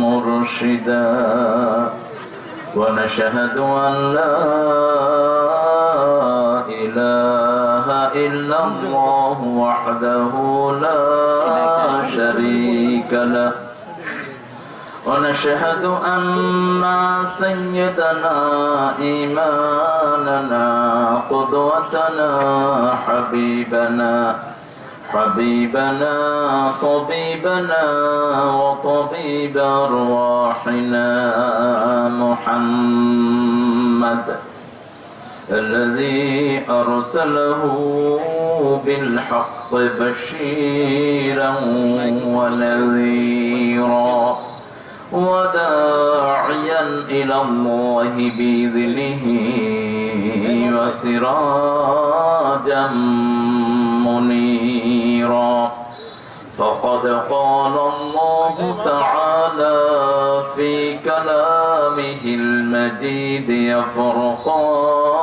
مرشدا ونشهد أن لا إله إلا الله وحده لا شريك له ونشهد أن سيدنا إيماننا قدوتنا حبيبنا حبيبنا طبيبنا وطبيب أرواحنا محمد الذي أرسله بالحق بشيرا ونذيرا وداعيا إلى الله بإذنه وسراجا منيرا. فقد قال الله تعالى في كلامه المجيد يا فرقانه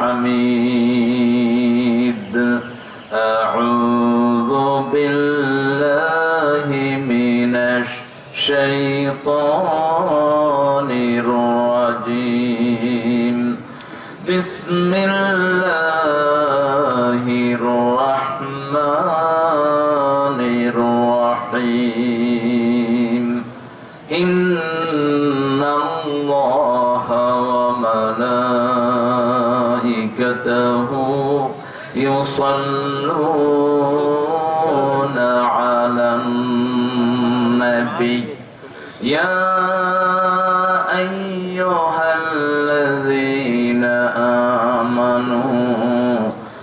الحميد. أعوذ بالله من الشيطان الرجيم. بسم الله الرحمن يصلون على النبي. يا أيها الذين آمنوا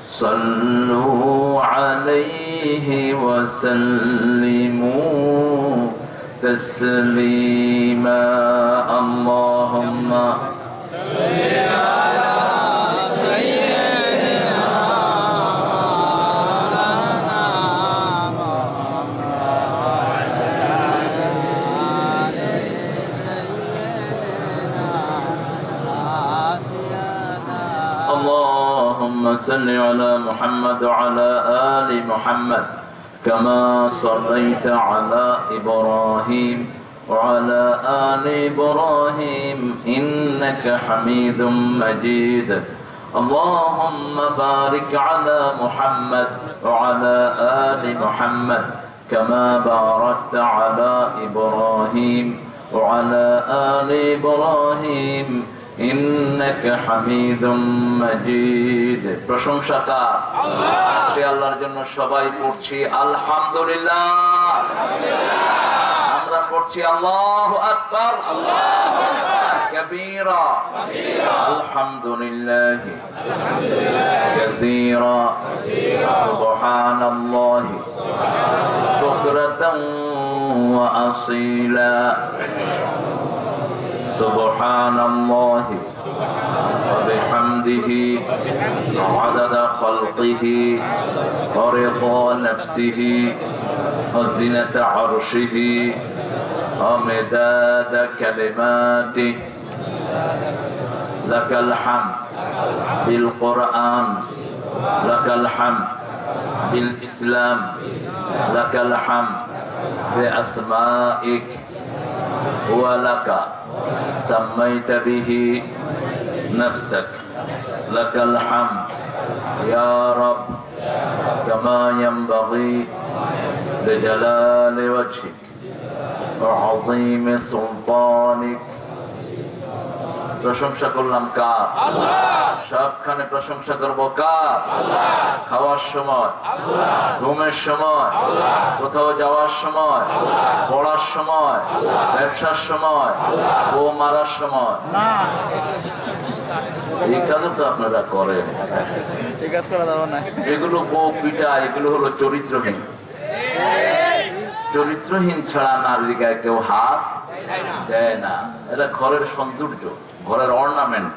صلوا عليه وسلموا تسليما صل على محمد وعلى آل محمد كما صليت على إبراهيم وعلى آل إبراهيم إنك حميد مجيد. اللهم بارك على محمد وعلى آل محمد كما باركت على إبراهيم وعلى آل إبراهيم প্রশংসা কার সে আল্লাহর জন্য সবাই পড়ছি আলহামদুলিল্লাহ আমরা পড়ছি আল্লাহু আকবার كبيرا الحمد لله كثيرا سبحان الله بكرة وأصيلا سبحان الله وبحمده عدد خلقه ورضا نفسه وزنة عرشه ومداد كلماته. لك الحمد بالقرآن لك الحمد بالإسلام لك الحمد بأسمائك ولك سميت به نفسك. لك الحمد. يا رب كما ينبغي لجلال وجهك وعظيم سلطانك প্রশংসা করলাম কার? সবখানে প্রশংসা করব কার? খাওয়ার সময় ঘুমের সময় কোথাও যাওয়ার সময় পড়ার সময় ব্যবসার সময় ও মারার সময়। এই কাজও তো আপনারা করেন। এগুলো বউ পিটা এগুলো হলো চরিত্রহীন। চরিত্রহীন ছাড়া নারীর গায়ে কেউ হাত দেয় না। এটা ঘরের সৌন্দর্য ঘরের অর্নামেন্ট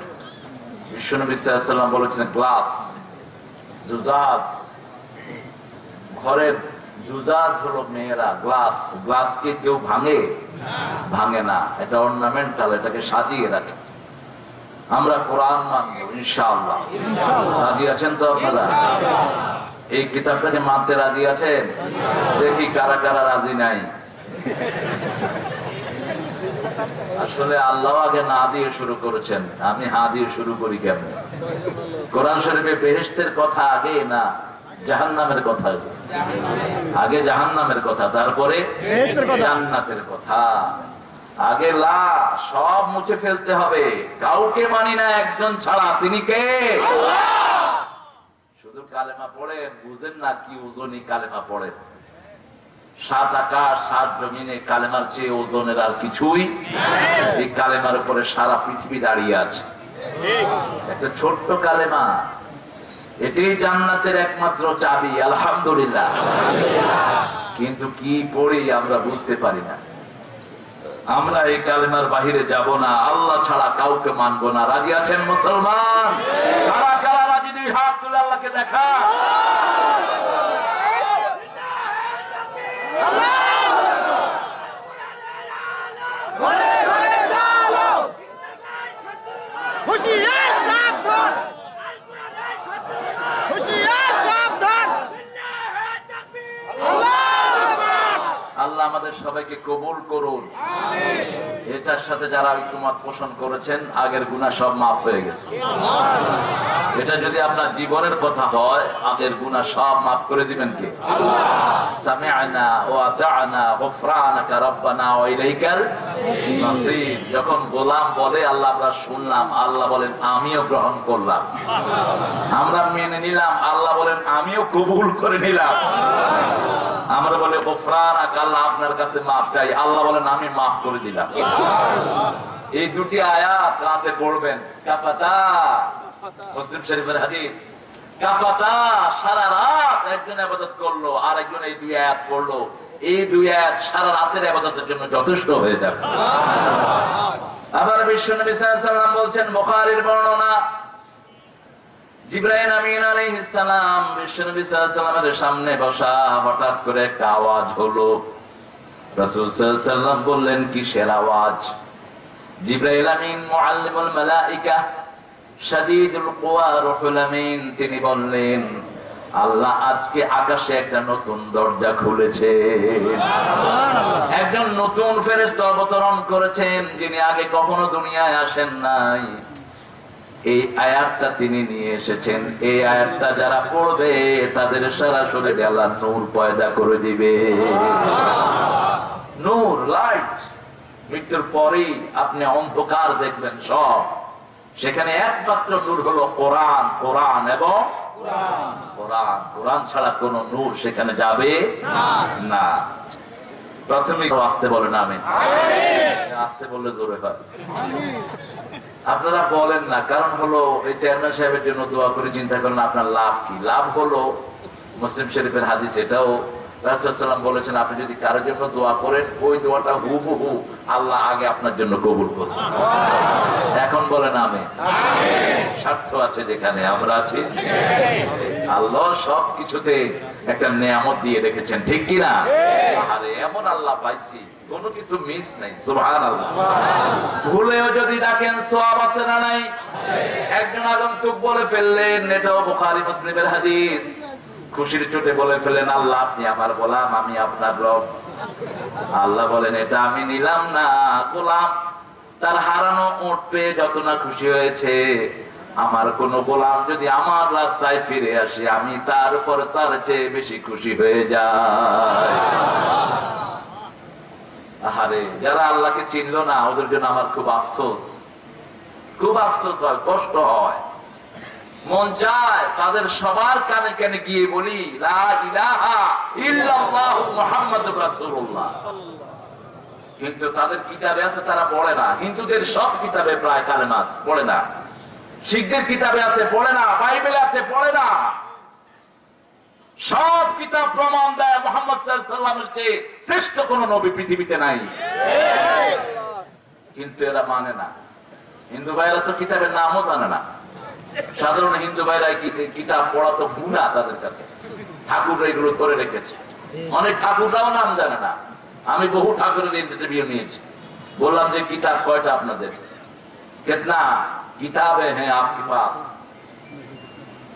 বিশ্বনবী সাল্লাম বলেছেন গ্লাস জুজাজ ঘরের জুজাজ হলো মেয়েরা গ্লাস গ্লাসকে কেউ ভাঙে? ভাঙে না। এটা অর্নামেন্টাল এটাকে সাজিয়ে রাখে। আমরা কোরআন মানবো ইনশাআল্লাহ। রাজি আছেন তো আপনারা? এই কিতাবটাকে মানতে রাজি আছেন? দেখি কারা কারা রাজি নাই। আসলে আল্লাহ আগে না দিয়ে শুরু করেছেন। আমি হা দিয়ে শুরু করি কেমন? কোরআন শরীফে বেহেস্তের কথা আগে না জাহান নামের কথা। আগে জাহান নামের কথা তারপরে জান্নাতের কথা। আগে লা সব মুছে ফেলতে হবে। কাউকে মানি না একজন ছাড়া। তিনি কে? শুধু কালেমা পড়েন বুঝেন না কি উজনি কালেমা পড়েন। সাত আকাশ, সাত জমিনে কালেমার চেয়ে ওজনের আর কিছুই এই কালেমার উপরে সারা পৃথিবী দাঁড়িয়ে আছে। একটা ছোট্ট কালেমা, এটাই জান্নাতের একমাত্র চাবি, আলহামদুলিল্লাহ। কিন্তু কি পড়ি আমরা বুঝতে পারি না। আমরা এই কালেমার বাহিরে যাব না, আল্লাহ ছাড়া কাউকে মানব না। রাজি আছেন মুসলমান? কারা কারা রাজি দুই হাত তুলে আল্লাহকে দেখা। 不是人。আমাদের সবাইকে কবুল করুন। এটার সাথে যারা ঐক্যমত পোষণ করেছেন আগের গুণা সব মাফ হয়ে গেছে। এটা যদি আপনার জীবনের কথা হয় আগের গুণা সব মাফ করে দিবেন কে? সামিআনা ওয়া আতা'না গফরানাকা রব্বানা ওয়া ইলাইকাল মাসির। যখন গোলাম বলে আল্লাহ আমরা শুনলাম আল্লাহ বলেন আমিও গ্রহণ করলাম। আমরা মেনে নিলাম আল্লাহ বলেন আমিও কবুল করে নিলাম। আমরা বলে গোফরান আল্লাহ আপনার কাছে মাফ চাই। আল্লাহ বলেন, আমি মাফ করে দিলাম। এই দুটি আয়াত রাতে পড়বেন। কাফাতা, মুসলিম শরীফের হাদিস। কাফাতা, সারা রাত একজন আবাদত করল আর একজন এই দুই আয়াত পড়ল। এই দুই আয়াত সারা রাতের আবাদতের জন্য যথেষ্ট হয়ে যাবে। আবার বিশ্ব নবী ওয়াসাল্লাম বলছেন, বুখারীর বর্ণনা আমিন বিশ্বনবী সাল্লাল্লাহু সামনে বসা হঠাৎ করে আওয়াজ হলো। রাসূল সাল্লাল্লাহু বললেন আওয়াজ? জিব্রাইল আমিন, মুআল্লিমুল মালাইকা, শাদীদুল কুওয়া, রুহুল আমিন, তিনি বললেন, আল্লাহ আজকে আকাশে একটা নতুন দরজা খুলেছে। একজন নতুন ফেরেশতা অবতরণ করেছেন, যিনি আগে কখনো দুনিয়ায় আসেন নাই। এই আয়াতটা তিনি নিয়ে এসেছেন। এই আয়াতটা যারা পড়বে তাদের সারা শরীরে আল্লাহ নূর পয়দা করে দিবে। নূর লাইট। মৃত্যুর পরেই আপনি অন্ধকার দেখবেন সব। সেখানে একমাত্র নূর হলো কোরআন কোরআন এবং কোরআন। কোরআন ছাড়া কোন নূর সেখানে যাবে না। প্রাথমিক আসতে বলেন আমি আসতে বললে জোরে হয়। আপনারা বলেন না, কারণ হলো এই চেয়ারম্যান সাহেবের জন্য দোয়া করে চিন্তা করেন আপনার লাভ কি। লাভ হলো মুসলিম শরীফের হাদিস, এটাও রাসুলাম বলেছেন, আপনি যদি কারোর জন্য দোয়া করেন, ওই দোয়াটা হু হু আল্লাহ আগে আপনার জন্য কবুল করছেন এখন বলেন আমি। স্বার্থ আছে যেখানে, আমরা আছি। আল্লাহ সব কিছুতে একটা নিয়ামত দিয়ে রেখেছেন, ঠিক কিনা? আরে, এমন আল্লাহ পাইছি। কোনো কিছু মিস নাই ভুলেও যদি ডাকেন সোয়াব আছে না নাই? একজন আগন্তুক বলে ফেললেন, এটাও মুসলিমের হাদিস। খুশির চোটে বলে ফেলেন আল্লাহ, আপনি আমার গোলাম, আমি আপনার রব। আল্লাহ বলেন, এটা আমি নিলাম না, গোলাম। তার হারানো উঠ পেয়ে যত না খুশি হয়েছে, আমার কোন গোলাম যদি আমার রাস্তায় ফিরে আসে, আমি তার উপর তার চেয়ে বেশি খুশি হয়ে যাই। আহারে যারা আল্লাহকে চিনলো না ওদের জন্য আমার খুব আফসোস। খুব আফসোস হয় কষ্ট হয়। মন চায় তাদের সবার কানে কানে গিয়ে বলি কিন্তু তাদের কিতাবে আছে তারা পড়ে না। হিন্দুদের সব কিতাবে প্রায় কালেমা আছে, পড়ে না। শিখদের কিতাবে আছে পড়ে না। বাইবেল আছে পড়ে না। সব কিতাব প্রমাণ দেয় মোহাম্মদ সাল্লামের শ্রেষ্ঠ কোন নবী পৃথিবীতে নাই। কিন্তু এরা মানে না। হিন্দু ভাইরা তো কিতাবের নামও জানে না। সাধারণ হিন্দু ভাইরা কিতাব পড়া তো গুণা তাদের কাছে। ঠাকুর এগুলো করে রেখেছে। অনেক ঠাকুররাও নাম জানে না। আমি বহু ঠাকুরের ইন্টারভিউ নিয়েছি। বললাম যে, কিতাব কয়টা আপনাদের? কেতনা, কিতাবে হ্যাঁ আপকে পাস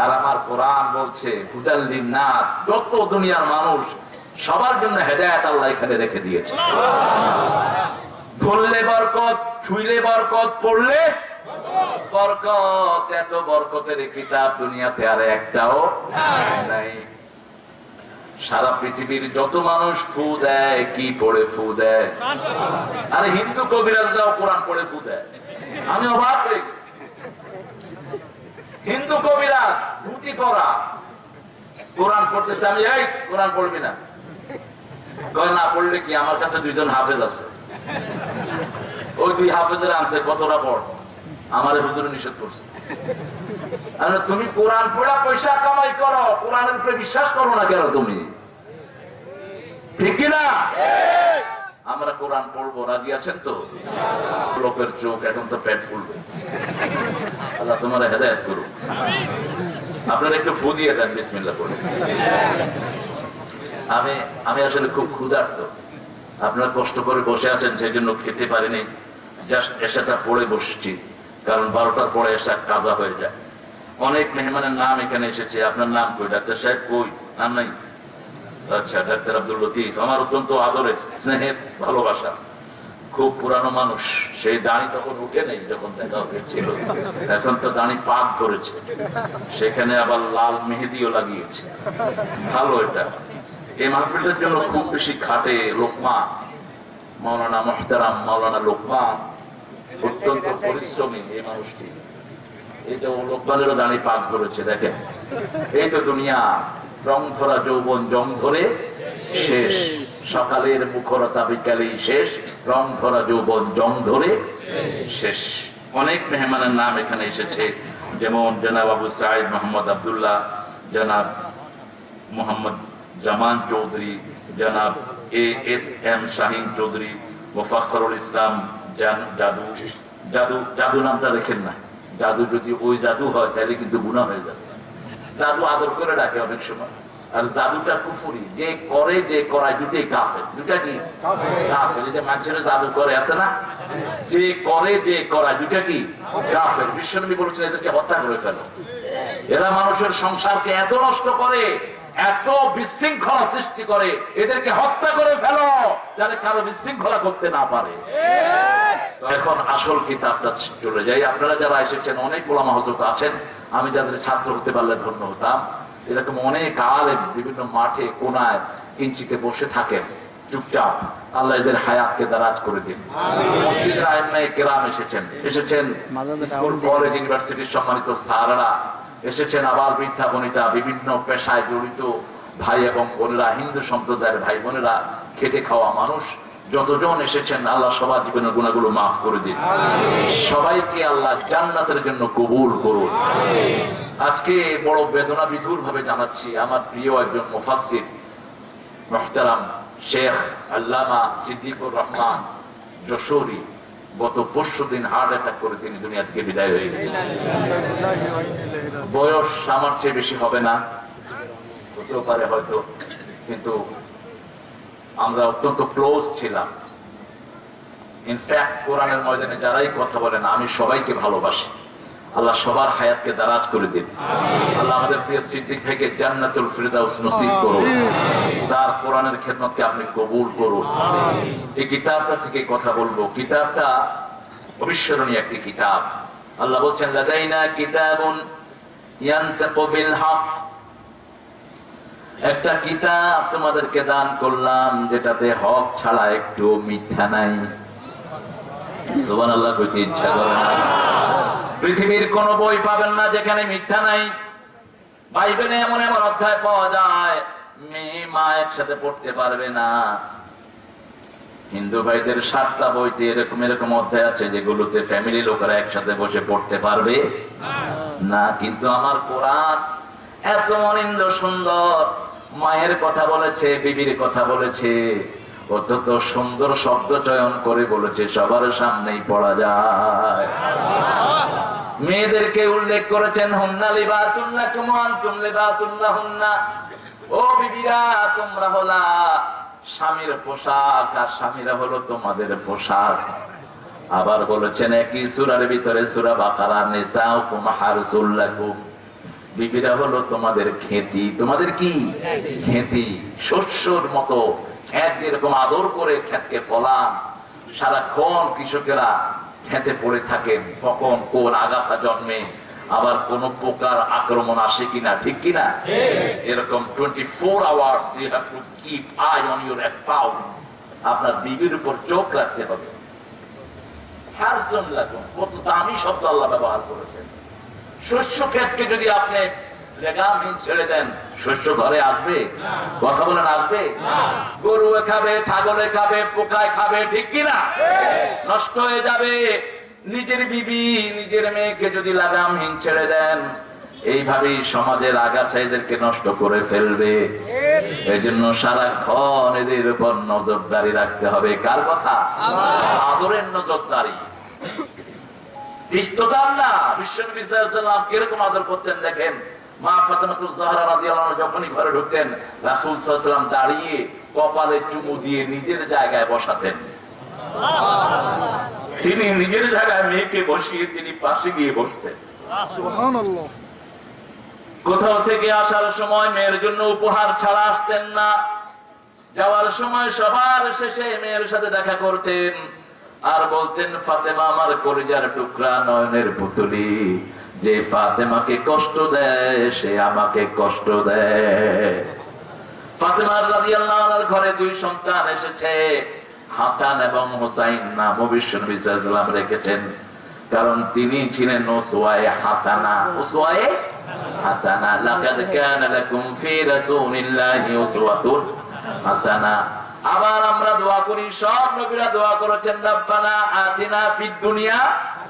আর আমার কোরআন বলছে যত দুনিয়ার মানুষ সবার জন্য হেদায়ত আল্লাহ এখানে রেখে দিয়েছে। ধরলে বরকত, ছুইলে বরকত, পড়লে বরকত। এত বরকতের কিতাব দুনিয়াতে আর একটাও নাই। সারা পৃথিবীর যত মানুষ ফু দেয়, কি পড়ে ফু দেয়। আরে হিন্দু কবিরাজরাও কোরআন পড়ে ফু দেয়। আমি অবাক হয়ে গেছি। হিন্দু কবিরাজ, ধুতি পরা। কোরআন পড়তেছে আমি, এই, কোরআন পড়বি না। না, পড়লে কি আমার কাছে দুইজন হাফেজ আছে? ওই দুই হাফেজের আনছে, কতটা পড়? আমার নিষেধ করছে। তুমি কোরআন পড়া, পয়সা কামাই করো। কোরআনের উপরে বিশ্বাস করো না কেন তুমি? ঠিক কিনা আমরা কোরআন পড়ব, রাজি আছেন তো? লোকের চোখ এখন তো পেট ফুলবে। আল্লাহ তোমার হেদায়ত করুন আপনারা একটু ফু দিয়ে দেন বিসমিল্লা করে আমি আমি আসলে খুব ক্ষুধার্ত। আপনারা কষ্ট করে বসে আছেন সেই জন্য খেতে পারিনি। জাস্ট এসাটা পড়ে বসছি, কারণ বারোটার পরে এসা কাজা হয়ে যায়। অনেক মেহমানের নাম এখানে এসেছে। আপনার নাম কই? ডাক্তার সাহেব কই? নাম নাই? ডাক্তার আব্দুল লতিফ, আমার অত্যন্ত আদরের স্নেহের ভালোবাসা। খুব পুরানো মানুষ, সেই দাঁড়ি তখন উঠে নেই যখন দেখা হয়েছিল। এখন তো দাঁড়ি পাক সেখানে আবার লাল মেহেদিও লাগিয়েছে। ভালো এটা। এই মাহফিলটার জন্য খুব বেশি খাটে লোকমা মৌলানা মোহতারাম মৌলানা লোকমা অত্যন্ত পরিশ্রমী এই মানুষটি। এই তো লোকমানেরও দাঁড়ি পাক ধরেছে, দেখেন। এই তো দুনিয়া। রং ধরা যৌবন জং ধরে শেষ। সকালের মুখরতা বিকালেই শেষ। রং ধরা যৌবন জং ধরে শেষ। অনেক মেহমানের নাম এখানে এসেছে। যেমন জনাব আবু সাইদ মোহাম্মদ আবদুল্লাহ, জনাব মোহাম্মদ জামান চৌধুরী, জনাব A S M Shahin Chowdhury, Mofakhrul Islam জাদু জাদু জাদু নামটা রেখেন না। জাদু যদি ওই জাদু হয়, তাহলে কিন্তু গুণা হয়ে যাবে। জাদু আদর করে ডাকে অনেক সময়। আর জাদুটা কুফুরি। যে করে যে করায় দুটোই কাফের। দুটা কি? কাফের। যে মানুষের জাদু করে আছে না? যে করে যে করায় দুটা কি? কাফের। বিশ্বনবী বলেছেন এদেরকে হত্যা করে ফেলো। এরা মানুষের সংসারকে এত নষ্ট করে এত বিশৃঙ্খলা সৃষ্টি করে এদেরকে হত্যা করে ফেলো যাতে কারও বিশৃঙ্খলা করতে না পারে। এখন আসল কিতাবটা চলে যাই। আপনারা যারা এসেছেন অনেক ওলামা হজরত আছেন আমি যাদের ছাত্র হতে পারলে ধন্য হতাম। এরকম অনেক আলেম বিভিন্ন মাঠে কোনায় কিঞ্চিতে বসে থাকেন। চুপচাপ আল্লাহ এদের হায়াতকে দারাজ করে দিন। মসজিদের আইনায় কেরাম এসেছেন। এসেছেন স্কুল কলেজ ইউনিভার্সিটির সম্মানিত স্যাররা। এসেছেন আবার বৃদ্ধা বনিতা বিভিন্ন পেশায় জড়িত ভাই এবং বোনেরা হিন্দু সম্প্রদায়ের ভাই বোনেরা খেটে খাওয়া মানুষ যতজন এসেছেন আল্লাহ সবার জীবনের গুণাগুলো মাফ করে দিন। সবাইকে আল্লাহ জান্নাতের জন্য কবুল করুন। আজকে বড় বেদনা বিধুর ভাবে জানাচ্ছি আমার প্রিয় একজন মুফাসসির মোহতারাম শেখ আল্লামা সিদ্দিকুর রহমান যশোরী। গত পরশু দিন হার্ট অ্যাটাক করে তিনি দুনিয়া থেকে বিদায় হয়ে গেছেন বয়স আমার চেয়ে বেশি হবে না, হতেও পারে হয়তো, কিন্তু আমরা অত্যন্ত ক্লোজ ছিলাম। ইনফ্যাক্ট কোরআনের ময়দানে যারাই কথা বলেন আমি সবাইকে ভালোবাসি। আল্লাহ সবার হায়াতকে দারাজ করে দিন। আল্লাহ আমাদের প্রিয় সিদ্দিক ভাইকে জান্নাতুল ফিরদাউস নসিব করুন। তার কোরআনের খেদমতকে আপনি কবুল করুন। এই কিতাবটা থেকে কথা বলব। কিতাবটা অবিস্মরণীয় একটি কিতাব। আল্লাহ বলছেন লাদাইনা কিতাবুন ইয়ানতাকু বিল হক একটা কিতাব তোমাদেরকে দান করলাম, যেটাতে হক ছাড়া একটু মিথ্যা নাই। সুবহানাল্লাহ, কইতে ইচ্ছা করে না। পৃথিবীর কোন বই পাবেন না যেখানে মিথ্যা নাই। বাইবেলে এমন এমন অধ্যায় পাওয়া যায় মেয়ে মা একসাথে পড়তে পারবে না। হিন্দু ভাইদের সাতটা বইতে এরকম এরকম অধ্যায় আছে যেগুলোতে ফ্যামিলি লোকেরা একসাথে বসে পড়তে পারবে না। কিন্তু আমার কোরআন এত অনিন্দ সুন্দর। মায়ের কথা বলেছে, বিবির কথা বলেছে, অত্যন্ত সুন্দর শব্দ চয়ন করে বলেছে, সবার সামনেই পড়া যায়। মেয়েদেরকে উল্লেখ করেছেন হুন্না লিবাসুল্লাহ কুমান তুম লিবাসুল্লাহ হুন্না ও বিবিরা তোমরা হলা স্বামীর পোশাক আর স্বামীরা হলো তোমাদের পোশাক। আবার বলেছেন একই সুরার ভিতরে সুরা বাকারা নিসা হুকুম হারসুল্লাকুম। বিবিরা হলো তোমাদের খেতি। তোমাদের কি? খেতি। শস্যর মতো খেত যেরকম আদর করে খেতকে ফলান। সারাক্ষণ কৃষকেরা খেতে পড়ে থাকেন কখন কোন আগাছা জন্মে আবার কোন পোকার আক্রমণ আসে কিনা ঠিক কিনা? এরকম twenty four hours you have to keep eye on your account আপনার বিবির উপর চোখ রাখতে হবে। লাগুন কত দামি শব্দ আল্লাহ ব্যবহার করেছেন। শস্য ক্ষেতকে যদি আপনি গরু খাবে, ছাগলে খাবে, পোকায় খাবে, ঠিক কিনা নষ্ট হয়ে যাবে। নিজের বিবি, নিজের মেয়েকে যদি লাগামহীন ছেড়ে দেন। এইভাবেই সমাজের আগাছা এদেরকে নষ্ট করে ফেলবে। এই জন্য সারাক্ষণ এদের উপর নজরদারি রাখতে হবে। কার কথা? আদরের নজরদারি। তিক্ততার না? ওয়াসাল্লাম কীরকম আদর করতেন দেখেন? মা ফাতেমাতুল জাহরা রাদিয়াল্লাহু আনহা যখনই ঘরে ঢুকতেন রাসূল সাল্লাল্লাহু দাঁড়িয়ে কপালে চুমু দিয়ে নিজের জায়গায় বসাতেন। তিনি নিজের জায়গায় মেয়েকে বসিয়ে তিনি পাশে গিয়ে বসতেন। সুবহানাল্লাহ। কোথাও থেকে আসার সময় মেয়ের জন্য উপহার ছাড়া আসতেন না। যাওয়ার সময় সবার শেষে মেয়ের সাথে দেখা করতেন। আর বলতেন ফাতেমা আমার কলিজার টুকরা নয়নের পুতুলি। যে ফাতেমাকে কষ্ট দেয়, সে আমাকে কষ্ট দেয়। ফাতেমার ঘরে দুই সন্তান এসেছে, হাসান এবং নাম রেখেছেন, কারণ তিনি ছিলেন আবার আমরা দোয়া করি, সব নবীরা দোয়া করেছেন, রব্বানা আতিনা ফিদ দুনিয়া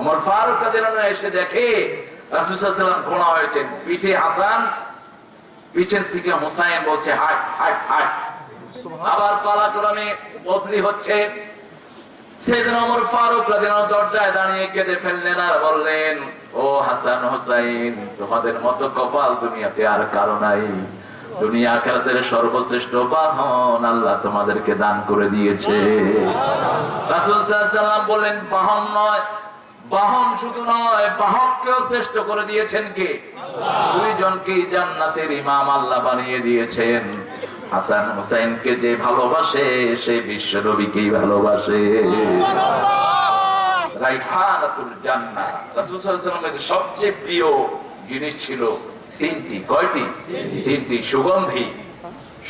ওমর ফারুক রাদিয়াল্লাহু এসে দেখে রাসূল সাল্লাল্লাহু আলাইহি ঘোড়া হয়েছেন পিঠে হাসান থেকে হোসাইন বলছে হাট হাট হাট। আবার পালাক্রমে বদলি হচ্ছে। সেদিন ফারুক রাদিয়াল্লাহু দরজায় দাঁড়িয়ে কেঁদে ফেললেন আর বললেন ও হাসান হোসাইন তোমাদের মতো কপাল দুনিয়াতে আর কারও নাই। দুনিয়া আখেরাতের সর্বশ্রেষ্ঠ বাহন আল্লাহ তোমাদেরকে দান করে দিয়েছে। রাসূল সাল্লাল্লাহু আলাইহি বললেন বাহন নয় বাহন শুধু নয় বাহককেও শ্রেষ্ঠ করে দিয়েছেন কে? দুইজনকে জান্নাতের ইমাম আল্লাহ বানিয়ে দিয়েছেন। হাসান হোসেনকে যে ভালোবাসে সে বিশ্ব নবীকেই ভালোবাসে। রাইহানাতুল জান্নাহ। রাসূল সাল্লাল্লাহু আলাইহি সবচেয়ে প্রিয় জিনিস ছিল তিনটি। কয়টি? তিনটি সুগন্ধি।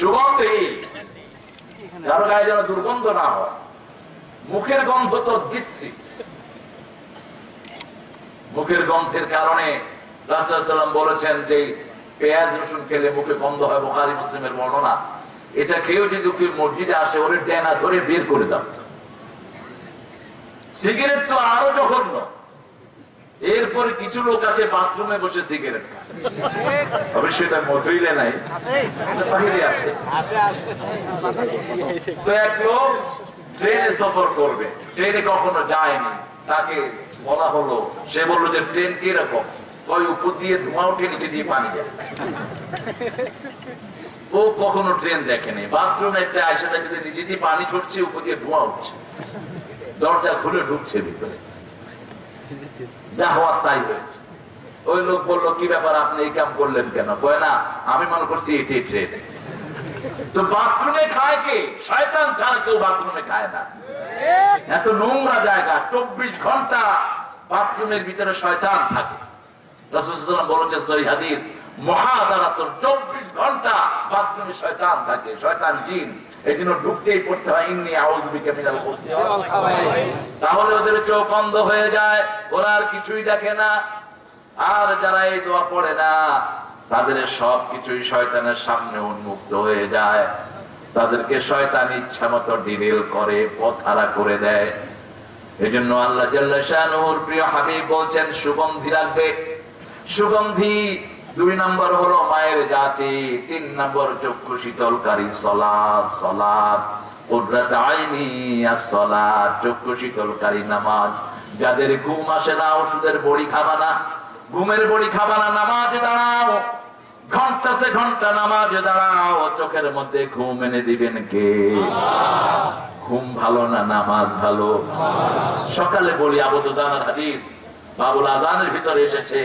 সুগন্ধি। কারও গায়ে যেন দুর্গন্ধ না হয়। মুখের গন্ধ তো বিশ্রী। মুখের গন্ধের কারণে রাসূলুল্লাহ বলেছেন যে পেঁয়াজ রসুন খেলে মুখে গন্ধ হয়, বুখারী, মুসলিমের বর্ণনা। এটা খেয়েও যদি কেউ মসজিদে আসে, ওরে ডেনা ধরে বের করে দাও। সিগারেট তো আরও জঘন্য। এরপরে কিছু লোক আছে, বাথরুমে বসে সিগারেট খায়। নাই এক লোক ট্রেনে সফর করবে, ট্রেনে কখনো যায়নি, তাকে বলা হলো, সে বলল যে ট্রেন কীরকম? ওই উপর দিয়ে ধোঁয়া উঠে নিচে দিয়ে পানি যায় ও কখনো ট্রেন দেখেনি বাথরুমে একটা আয়সা দেখে নিচে দিয়ে পানি ছড়ছে উপর দিয়ে ধোঁয়া উঠছে। দরজা খুলে ঢুকছে ভিতরে। যা হওয়ার তাই হয়েছে। ওই লোক বলল, কি ব্যাপার, আপনি এই কাম করলেন কেন? কয়, না, আমি মনে করছি এটাই ট্রেন। তো বাথরুমে খায় কে? শয়তান ছাড়া কেউ বাথরুমে খায় না। এত নোংরা জায়গা, চব্বিশ ঘণ্টা বাথরুমের ভিতরে শয়তান থাকে। বলেছেন হাদিস চব্বিশ ঘণ্টা বাথরুমে শয়তান থাকে। শয়তান জিন। এই জন্য ঢুকতেই পড়তে হয়। তাহলে ওদের হয়ে যায়, ওরা আর কিছুই দেখে না। আর যারা এই দোয়া পড়ে না তাদের সব কিছুই শয়তানের সামনে উন্মুক্ত হয়ে যায়। তাদেরকে শয়তান ইচ্ছা মতো ডিরেল করে পথহারা করে দেয়। এই জন্য আল্লাহ প্রিয় হাবিব বলছেন, সুগন্ধি রাখবে সুগন্ধি দুই নম্বর হলো মায়ের জাতি, তিন নম্বর চক্ষু শীতলকারী সলাদ সলাদ চক্ষু শীতলকারী নামাজ। যাদের ঘুম আসে না, ওষুধের বড়ি খাবা না। ঘুমের বড়ি খাবা না, নামাজে দাঁড়াও। ঘণ্টা সে ঘণ্টা নামাজে দাঁড়াও, চোখের মধ্যে ঘুম এনে দিবেন কে? ঘুম ভালো না নামাজ ভালো? সকালে বলি আবুদানার হাদিস, বাবুল আজানের ভিতরে এসেছে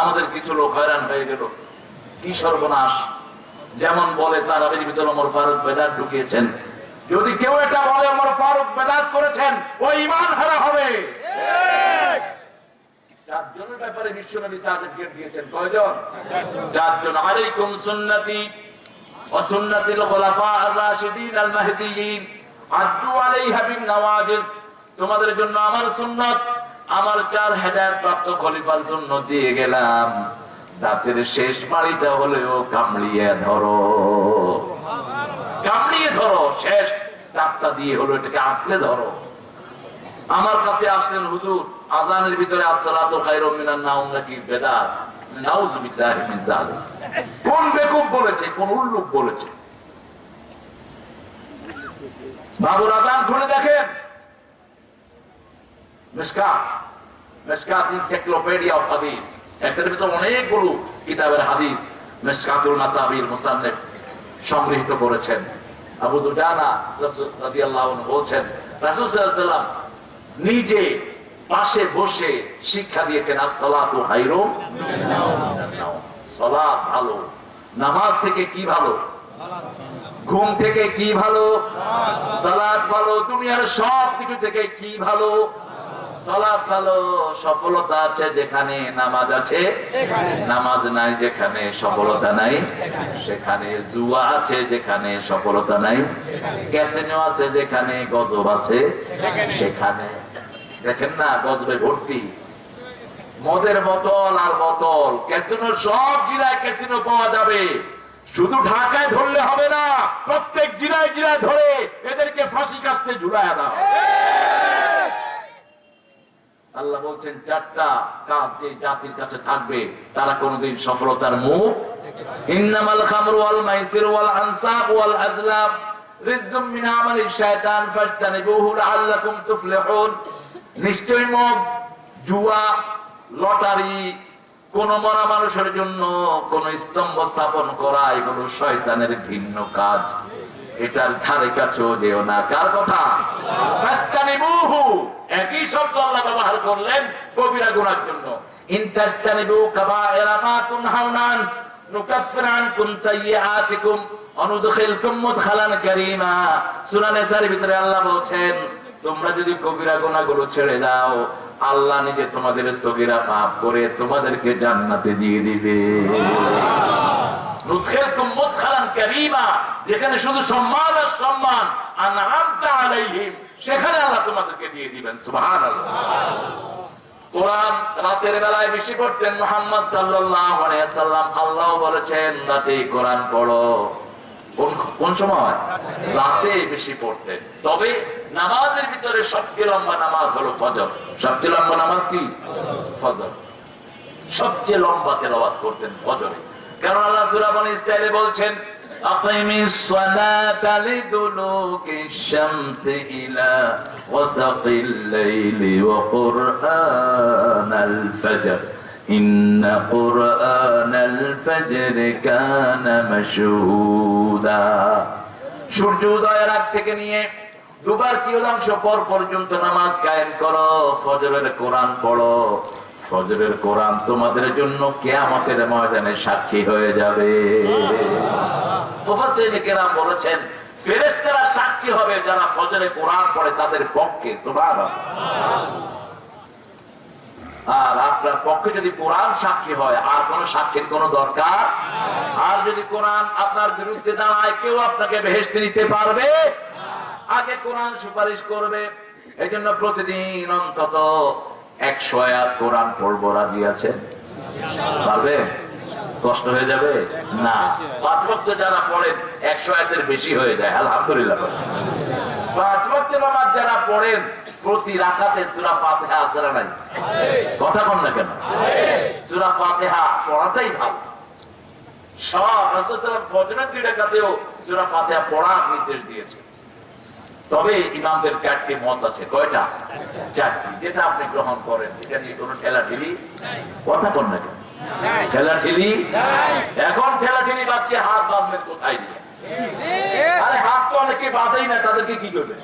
আমাদের কিছু লোক হয়রান হয়ে গেল। কি সর্বনাশ? যেমন বলে তারাবির ওমর ফারুক বেদাত ঢুকিয়েছেন। যদি কেউ এটা বলে ওমর ফারুক বেদাত করেছেন, ও ইমান হারা হবে। তোমাদের জন্য আমার সুন্নাত, আমার চার হেদায়েত প্রাপ্ত খলিফার সুন্নাত দিয়ে গেলাম। রাতের শেষ মাড়িটা হলেও কামড়িয়ে ধরো। কামড়িয়ে ধরো, শেষ। দাঁতটা দিয়ে হলো এটাকে আঁকলে ধরো। আমার কাছে আসলেন হুজুর, আজানের ভিতরে আসসালাতু কোন বলেছে, কোন উল্লুক বলেছে? বাবুর আজান খুলে অফ হাদিস। একটার ভিতরে অনেকগুলো কিতাবের হাদিস মিসকাতুল মাসাবির মুসান্নিফ সংগৃহীত করেছেন। আবু আনহু বলছেন নিজে পাশে বসে শিক্ষা দিয়েছেন, আসসালাতু হাইরুম ভালো। নামাজ থেকে কি ভালো? ঘুম থেকে কি ভালো? সালাত ভালো। দুনিয়ার সব কিছু থেকে কি ভালো? সালাত ভালো সফলতা আছে যেখানে নামাজ আছে নামাজ নাই যেখানে সফলতা নাই সেখানে। জুয়া আছে যেখানে সফলতা নাই ক্যাসিনো আছে যেখানে গজব আছে সেখানে। দেখেন না গজবে ভর্তি। মদের বোতল আর বোতল ক্যাসিনো সব জেলায় ক্যাসিনো পাওয়া যাবে। শুধু ঢাকায় ধরলে হবে না প্রত্যেক জেলায় জেলায় ধরে এদেরকে ফাঁসি কাটতে ঝুলায় দাও। আল্লাহ বলছেন, চারটা কাজ যে জাতির কাছে থাকবে, তারা কোনোদিন সফলতার মুখ ইন্নামাল খামরু মাইসির ওয়াল আনসাব ওয়াল মিন আমালি ফাজতানিবুহু লাআল্লাকুম তুফলিহুন। নিশ্চয়ই মদ জুয়া, লটারি, কোন মরা মানুষের জন্য কোন স্তম্ভ স্থাপন করা, এগুলো শয়তানের ভিন্ন কাজ। এটার ধারে কাছেও যেও না। কার কথা? ফাস্তানিবুহু একই শব্দ আল্লাহ ব্যবহার করলেন কবিরা গুনার জন্য। তোমরা যদি কবিরা ছেড়ে দাও, আল্লাহ নিজে তোমাদের সগীরা করে তোমাদেরকে জান্নাতে দিয়ে দিবে। যেখানে শুধু সম্মান আর সম্মান, আনআমতা আলাইহিম। সেখানে আল্লাহ তোমাদেরকে দিয়ে দিবেন, সুবহানাল্লাহ। কোরআন রাতের বেলায় বেশি পড়তেন মোহাম্মদ সাল্লাম আল্লাহ বলেছেন, রাতে কোরআন পড়ো। কোন কোন সময়? রাতে বেশি পড়তেন। তবে নামাজের ভিতরে সবচেয়ে লম্বা নামাজ হলো ফজর। সবচেয়ে লম্বা নামাজ কি? ফজর। সবচেয়ে লম্বা তেলাওয়াত করতেন ফজরে। কারণ আল্লাহ সূরা বনি বলছেন আকিমিস সালাতা লিদুলুকিশ শামসি ইলা ওয়াসাকিল লাইলি ওয়া কুরআনাল ফজর إن قرآن الفجر كان مشهودا সূর্য উদয়ের আগ থেকে নিয়ে দুবার কিয়দাংশ পর পর্যন্ত নামাজ কায়েম করো ফজরের কোরআন পড়ো ফজরের কোরআন তোমাদের জন্য কেয়ামতের ময়দানে সাক্ষী হয়ে যাবে মুফাসসিরিনে কেরাম বলেছেন, ফেরেশতারা সাক্ষী হবে যারা ফজরে কোরআন পড়ে তাদের পক্ষে, সুবহানাল্লাহ। আর আপনার পক্ষে যদি কোরআন সাক্ষী হয়, আর কোন সাক্ষীর কোন দরকার আর যদি কোরআন আপনার বিরুদ্ধে দাঁড়ায়, কেউ আপনাকে ভেস্তে নিতে পারবে আগে কোরআন সুপারিশ করবে। এই জন্য প্রতিদিন অন্তত একশো আয়াত কোরআন পড়ব, রাজি আছেন? পারবে কষ্ট হয়ে যাবে? না। পাঁচ ভক্ত যারা পড়েন, একশো আয়াতের বেশি হয়ে যায়, আলহামদুলিল্লাহ। পাঁচ ভক্ত নামাজ যারা পড়েন, প্রতি রাখাতে সুরা ফাতেহা আসরা নাই? কথা কন না কেন? সুরা ফাতেহা পড়াটাই ভালো। সব ফজরের দুই সূরা ফাতিহা পড়ার নির্দেশ দিয়েছে তবে ইমামদের চারটি মত আছে। কয়টা? চারটি। যেটা আপনি গ্রহণ করেন, এটা নিয়ে কোনো ঠেলি কথা কন না কেন? ঠেলা ঠেলি এখন ঠেলা ঠেলি বাচ্চা হাত বাঁধবেন কোথায় দিয়ে? আরে হাত তো অনেকে বাঁধেই না তাদেরকে কি করবে?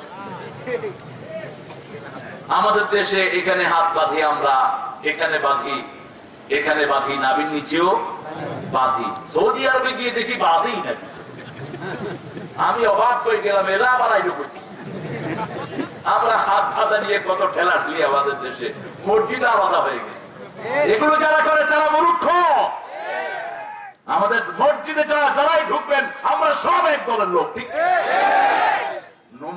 আমাদের দেশে এখানে হাত বাঁধি আমরা এখানে বাঁধি এখানে বাঁধি নাবির নিচেও বাঁধি। সৌদি আরবে গিয়ে দেখি বাঁধি না আমি অবাক হয়ে গেলাম এরা আবার আইলো করছি আমরা হাত বাঁধা নিয়ে কত ঠেলা ঠেলি আমাদের দেশে। মসজিদ আলাদা হয়ে গেছে। এগুলো যারা করে তারা মূর্খ। আমাদের মসজিদে যারা যারাই ঢুকবেন আমরা সব এক দলের লোক ঠিক?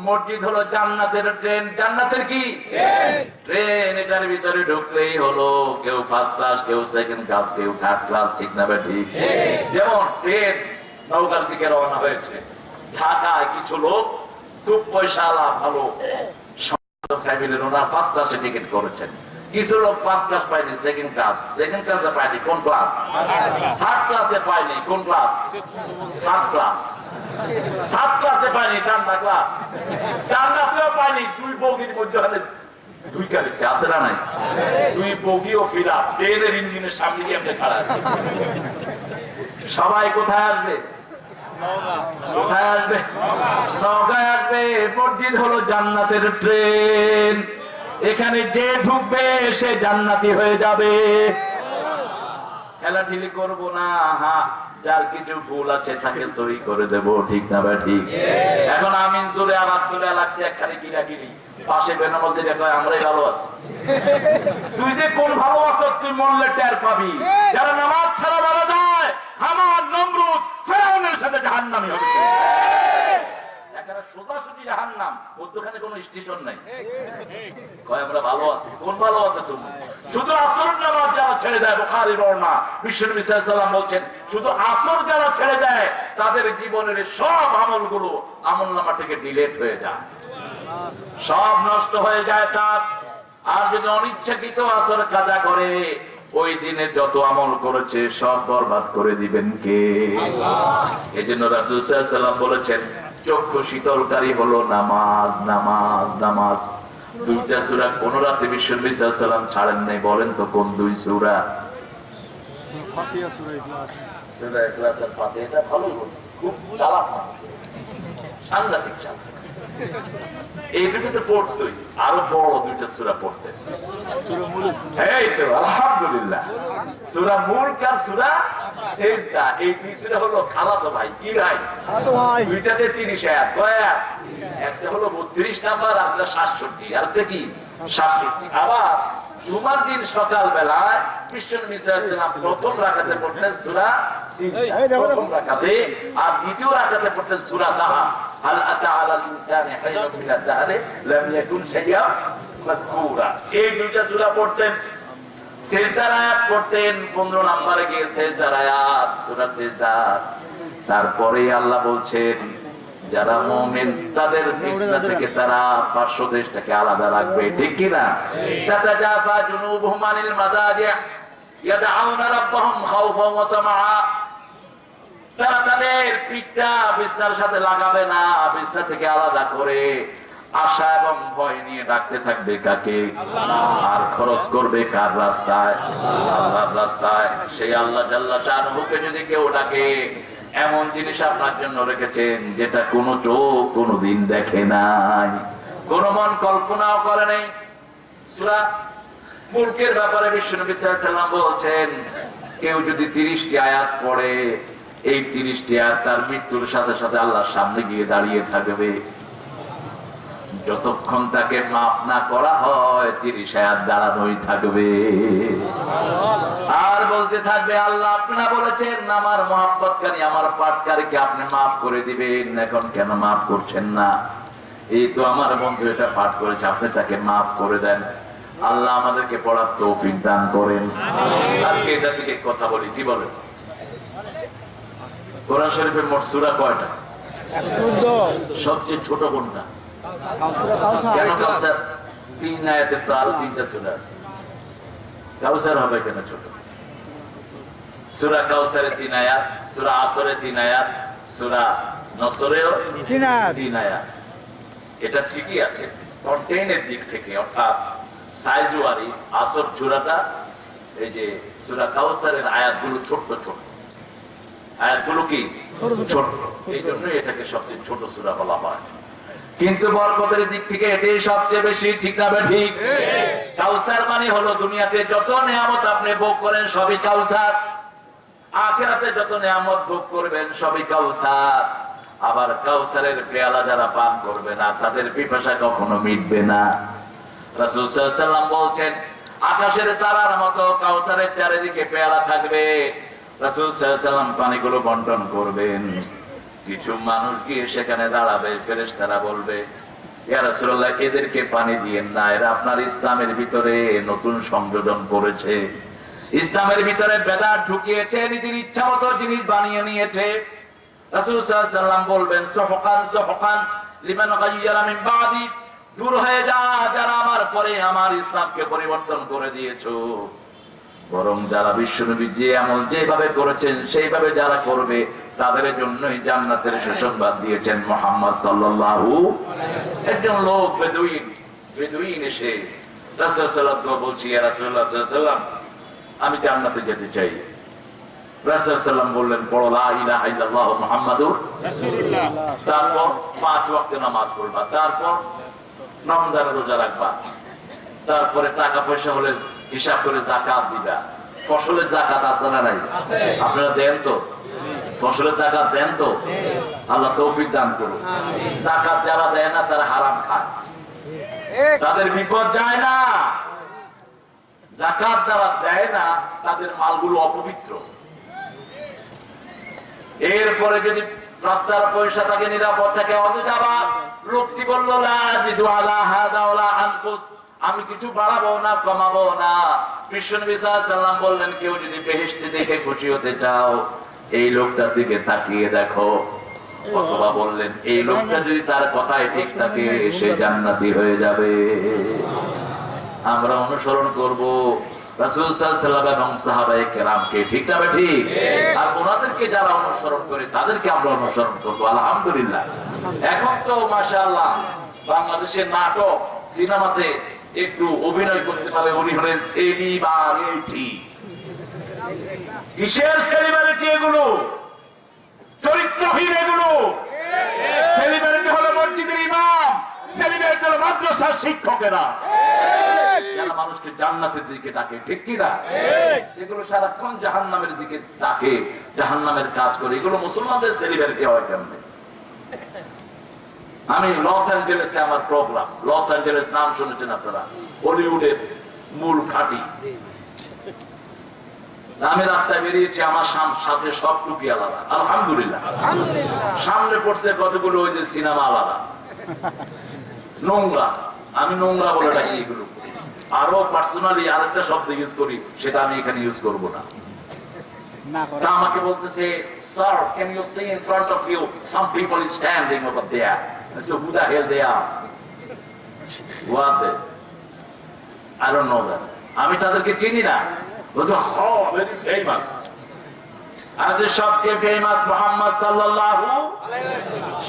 মসজিদ হলো জান্নাতের ট্রেন। জান্নাতের কি? ট্রেন এটার ভিতরে ঢুকলেই হলো কেউ ফার্স্ট ক্লাস কেউ সেকেন্ড ক্লাস কেউ থার্ড ক্লাস ঠিক না ঠিক? যেমন ট্রেন নৌকার দিকে রওনা হয়েছে। ঢাকায় কিছু লোক খুব পয়সাওয়ালা ভালো ফ্যামিলির ওনার ফার্স্ট ক্লাসে টিকিট করেছেন। কিছু লোক ফার্স্ট ক্লাস পায়নি সেকেন্ড ক্লাস সেকেন্ড ক্লাসে পায়নি, কোন ক্লাস থার্ড ক্লাসে পায়নি, কোন ক্লাস সাত ক্লাস সাত ক্লাসে পায়নি টান্ডা ক্লাস টান্ডাতেও পায়নি, দুই বগির মধ্যে দুই কালিসে আছে না নাই? দুই বগি ও ফিরা ট্রেনের ইঞ্জিনের সামনে গিয়ে আপনি খাড়া সবাই কোথায় আসবে? কোথায় আসবে? নৌকায় আসবে মসজিদ হলো জান্নাতের ট্রেন এখানে যে ঢুকবে, সে জান্নাতি হয়ে যাবে। খেলাঠিলি করব না হা যার কিছু ভুল আছে তাকে সই করে দেব, ঠিক না ভাই, ঠিক? এখন আমিন জোরে আওয়াজ তুলে লাগছে একখানে কিনি পাশে বেনামল দিকে আমরাই ভালো আছি। তুই যে কোন ভালো আছো তুই মরলে টের পাবি। যারা নামাজ ছাড়া মারা যায় হামান নমরুদ, ফেরাউনের সাথে জাহান্নামি হবে। সোজাসুজি মধ্যখানে কোনো স্টেশন নাই। কয় আমরা ভালো আছি কোন ভালো আছে তুমি? শুধু আসর নামাজ যারা ছেড়ে দেয় বোখারি বর্ণা বিশ্বনবী বলছেন শুধু আসর যারা ছেড়ে দেয় তাদের জীবনের সব আমলগুলো আমল নামা থেকে ডিলেট হয়ে যায়। সব নষ্ট হয়ে যায় তার। আর যদি অনিচ্ছাকৃত আসর কাজা করে ওই দিনে যত আমল করেছে সব বরবাদ করে দিবেন কে? এই জন্য রাসুসাল্লাম বলেছেন চক্ষু শীতলকারী হলো নামাজ নামাজ নামাজ। দুইটা সুরা কোন রাতে বিশ্বাম ছাড়েন নাই বলেন তো কোন দুই সুরা? এটা খুব চালাক সাংঘাতিক চালাক। এই পড়তোই। আরও বড় দুইটা সুরা পড়তেন এই তো আলহামদুলিল্লাহ। সুরা মুলক আর সুরা সেজদা এই সুরা হলো খালাতো ভাই কি ভাই? দুইটাতে তিরিশ আয়াত একটা হলো বত্রিশ নাম্বার একটা সাতষট্টি। আর কি? সাতষট্টি। আবার জুমার দিন সকাল বেলায় খ্রিস্টান মিসাইলাম প্রথম রাখাতে পড়তেন সুরা প্রথম রাখাতে আর দ্বিতীয় রাখাতে পড়তেন সুরা দাহা এই দুইটা সূরা পড়তেন? সেজদার আয়াত পড়তেন। পনেরো নম্বরে গিয়ে সেজদার আয়াত সুরা সেজদা। তারপরে আল্লাহ বলছেন যারা মোমেন তাদের বিছনা থেকে তারা পার্শ্ব দেশটাকে আলাদা রাখবে। ঠিক কি কিনা তাতাজাফা জুনুবুহুম আনিল মাদাজি' ইয়াদউনা রাব্বাহুম খাওফান ওয়া তামাআ। তারা তাদের পিঠটা বিছনার সাথে লাগাবে না বিছনা থেকে আলাদা করে আশা এবং ভয় নিয়ে ডাকতে থাকবে কাকে? আর খরচ করবে কার রাস্তায়? আল্লাহর রাস্তায়। সেই আল্লাহ জাল্লা শাহরুখকে যদি কেউ ডাকে এমন জিনিস আপনার জন্য রেখেছেন যেটা কোনো চোখ কোনো দিন দেখে নাই। কোন মন কল্পনাও করে নাই। সূরা মুলকের ব্যাপারে বিশ্বনবী আলাইহি বলছেন কেউ যদি তিরিশটি আয়াত পড়ে এই তিরিশটি আয়াত তার মৃত্যুর সাথে সাথে আল্লাহর সামনে গিয়ে দাঁড়িয়ে থাকবে। যতক্ষণ তাকে মাফ না করা হয়, তিরিশ আয়াত দাঁড়ানোই থাকবে। আর বলতে থাকবে, আল্লাহ আপনারা বলেছেন, আমার মহাব্বতকারী আমার পাটকারীকে আপনি মাফ করে দিবেন। এখন কেন মাফ করছেন না? এই তো আমার বন্ধু এটা পাঠ করেছে, আপনি তাকে মাফ করে দেন। আল্লাহ আমাদেরকে পড়ার তৌফিক দান করেন। আজকে এটা থেকে কথা বলি, কি বলেন? কোরআন শরীফের মোট সূরা কয়টা? সবচেয়ে ছোট কোনটা? কেন কাউসার? তিন আয়াতে তো আরও তিনটা সূরা। কাউসার হবে কেন ছোট? সূরা কাউসারে তিন আয়াত সূরা আসরে তিন আয়াত সূরা নসরেও তিন আয়াত। এটা ঠিকই আছে। কন্টেইনের দিক থেকে অর্থাৎ সাইজুয়ারি আসর চূড়াটা এই যে সূরা কাউসারের আয়াতগুলো ছোট্ট ছোট ছোট এই এটাকে সবচেয়ে ছোট সূরা বলা হয়। কিন্তু বরকতের দিক থেকে এটাই সবচেয়ে বেশি ঠিক ঠিক? কাউসার মানে হলো দুনিয়াতে যত নিয়ামত আপনি ভোগ করেন সবই কাউসার। আখেরাতে যত নিয়ামত ভোগ করবেন সবই কাউসার। আবার কাউসারের পেয়ালা যারা পান করবে না, তাদের পিপাসা কখনো মিটবে না। বলছেন, আকাশের তারার মতো কাউসারের চারিদিকে পেয়ালা থাকবে। পানিগুলো বন্টন করবেন। কিছু মানুষ গিয়ে সেখানে দাঁড়াবে, ফেরেশতারা বলবে, ইয়া এদেরকে পানি দিয়েন না, এরা আপনার ইসলামের ভিতরে নতুন সংযোজন করেছে। ইসলামের ভিতরে বেদাত ঢুকিয়েছে, নিজের ইচ্ছা মতো জিনিস বানিয়ে নিয়েছে। রাসূল সাল্লাল্লাহু আলাইহি ওয়াসাল্লাম বলবেন, সহকান সহকান দূর হয়ে যা, যারা আমার পরে আমার ইসলামকে পরিবর্তন করে দিয়েছ। বরং যারা বিশ্বনবী যে আমল যেভাবে করেছেন, সেইভাবে যারা করবে, তাদের জন্যই জান্নাতের সুসংবাদ দিয়েছেন মোহাম্মদ সাল্লাল্লাহু একজন লোক বেদুইন বেদুইন এসে যেতে ইলাহা তারপর পাঁচ নামাজ তারপর রোজা রাখবা, তারপরে টাকা পয়সা হলে হিসাব করে জাকাত দিবা। ফসলের জাকাত আছে না নাই? আপনারা দেন তো? ফসলের জাকাত দেন তো? আল্লাহ তৌফিক দান করুন জাকাত যারা দেয় না, তারা হারাম খায়। তাদের বিপদ যায় না। জাকাত যারা দেয় না, তাদের মালগুলো অপবিত্র। এরপরে যদি রাস্তার পয়সা থাকে, নিরাপদ থাকে অথচ আবার লোকটি বলল, লা আজিদু আলা হাদা ওয়ালা আনকুস। আমি কিছু বাড়াবো না, কমাবো না। বিশ্বনবী বললেন, কেউ যদি বেহেশতে দেখে খুশি হতে চাও, এই লোকটার দিকে তাকিয়ে দেখো। অথবা বললেন, এই লোকটা যদি তার কথায় ঠিক থাকে, সে জান্নাতি হয়ে যাবে। আমরা অনুসরণ করব। বাংলাদেশের নাটক, সিনেমাতে একটু অভিনয় করতে পারে উনি হলেন সেলিব্রিটি কিসের সেলিব্রিটি এগুলো? চরিত্রহীন এগুলো? সেলিব্রিটি হলো মসজিদের ইমাম শিক্ষকেরা। যারা মানুষকে জান্নাতের দিকে ডাকে, ঠিক কি না? এগুলো সারাক্ষণ জাহান্নামের দিকে ডাকে, জাহান্নামের কাজ করে। এগুলো মুসলমানদের সেলিব্রিটি হয় কেমনে আমি লস অ্যাঞ্জেলেসে আমার প্রোগ্রাম লস অ্যাঞ্জেলেস নাম শুনেছেন আপনারা? বলিউডের মূল ঘাঁটি। আমি রাস্তায় বেরিয়েছি আমার সাথে সব টুপি আলাদা। আলহামদুলিল্লাহ। সামনে পড়ছে কতগুলো ওই যে সিনেমা আলাদা। নোংরা। আমি নোংরা বলে ডাকি এগুলো। আরও পার্সোনালি আরেকটা শব্দ ইউজ করি সেটা আমি এখানে ইউজ করব না। না তা আমাকে বলতেছে sir can you see in front of you some people is standing over there so who the hell they are? R they I don't know that আমি তাদেরকে চিনি না। ও ভেরি ফেমাস আজ সবকে ফেমাস মোহাম্মদ সাল্লাল্লাহু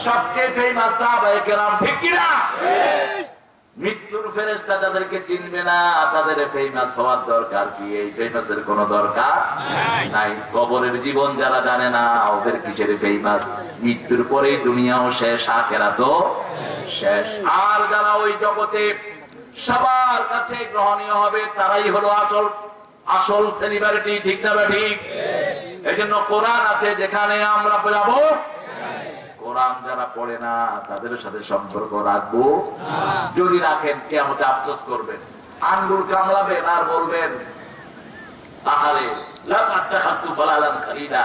সবকে ফেমাস সাহাবায়ে কেরাম ঠিক কি না মৃত্যুর ফেরেশতা যাদেরকে চিনবে না, তাদের ফেমাস হওয়ার দরকার কি? এই ফেমাসের কোনো দরকার নাই। কবরের জীবন যারা জানে না, ওদের কিসের ফেমাস মৃত্যুর পরেই দুনিয়াও শেষ আখেরা তো শেষ। আর যারা ওই জগতে সবার কাছে গ্রহণীয় হবে, তারাই হলো আসল আসল সেলিব্রিটি ঠিক না ঠিক? এই জন্য কোরআন আছে যেখানে আমরা যাব কোরআন যারা পড়ে না তাদের সাথে সম্পর্ক রাখব। যদি রাখেন কেমন আফসোস করবেন। আঙ্গুল কামড়াবেন আর বলবেন খালিদা।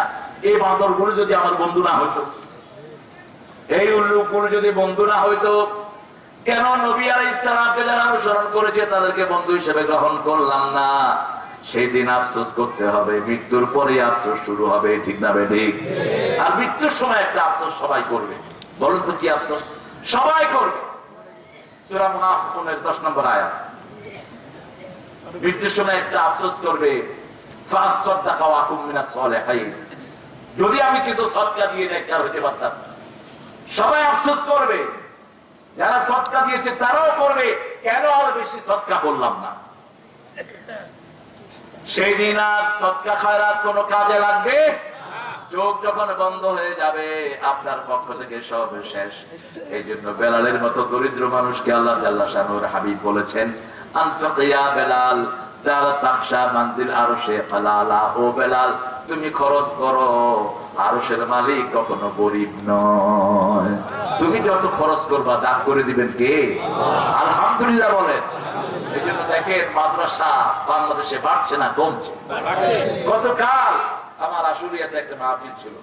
এই বাঁদরগুলো যদি আমার বন্ধু না হইতো এই উল্লুকগুলো যদি বন্ধু না হইতো কেন নবী আলাই ইসলামকে যারা অনুসরণ করেছে তাদেরকে বন্ধু হিসেবে গ্রহণ করলাম না? সেই দিন আফসোস করতে হবে, মৃত্যুর পরে আফসোস শুরু হবে, ঠিক না ঠিক আর মৃত্যুর সময় একটা আফসোস সবাই করবে। বলুন তো কি আফসোস? সবাই করবে। 10 নম্বর আয়াত। মৃত্যুর সময় একটা আফসোস করবে যদি আমি কিছু সদকা দিয়ে নেককার হতে পারতাম। সবাই আফসোস করবে। যারা সৎকা দিয়েছে, তারাও করবে। কেন আর বেশি সৎকা করলাম না? সেই দিন আর সৎকা খায়রাত কোনো কাজে লাগবে? চোখ যখন বন্ধ হয়ে যাবে, আপনার পক্ষ থেকে সব শেষ। এই জন্য বেলালের মতো দরিদ্র মানুষকে আল্লাহ জাল্লা শানুর হাবিব বলেছেন আনফাকিয়া বেলাল তার তাকশা মান্দির আরও সে ফালালা ও বেলাল, তুমি খরচ করো, আরশের মালিক কখনো গরিব নয়। তুমি যত খরচ করবা, দান করে দিবেন কে? আলহামদুলিল্লাহ বলেন। জন্য দেখেন মাদ্রাসা বাংলাদেশে বাড়ছে না কমছে? গতকাল আমার আশুলিয়াতে একটা মাহফিল ছিল।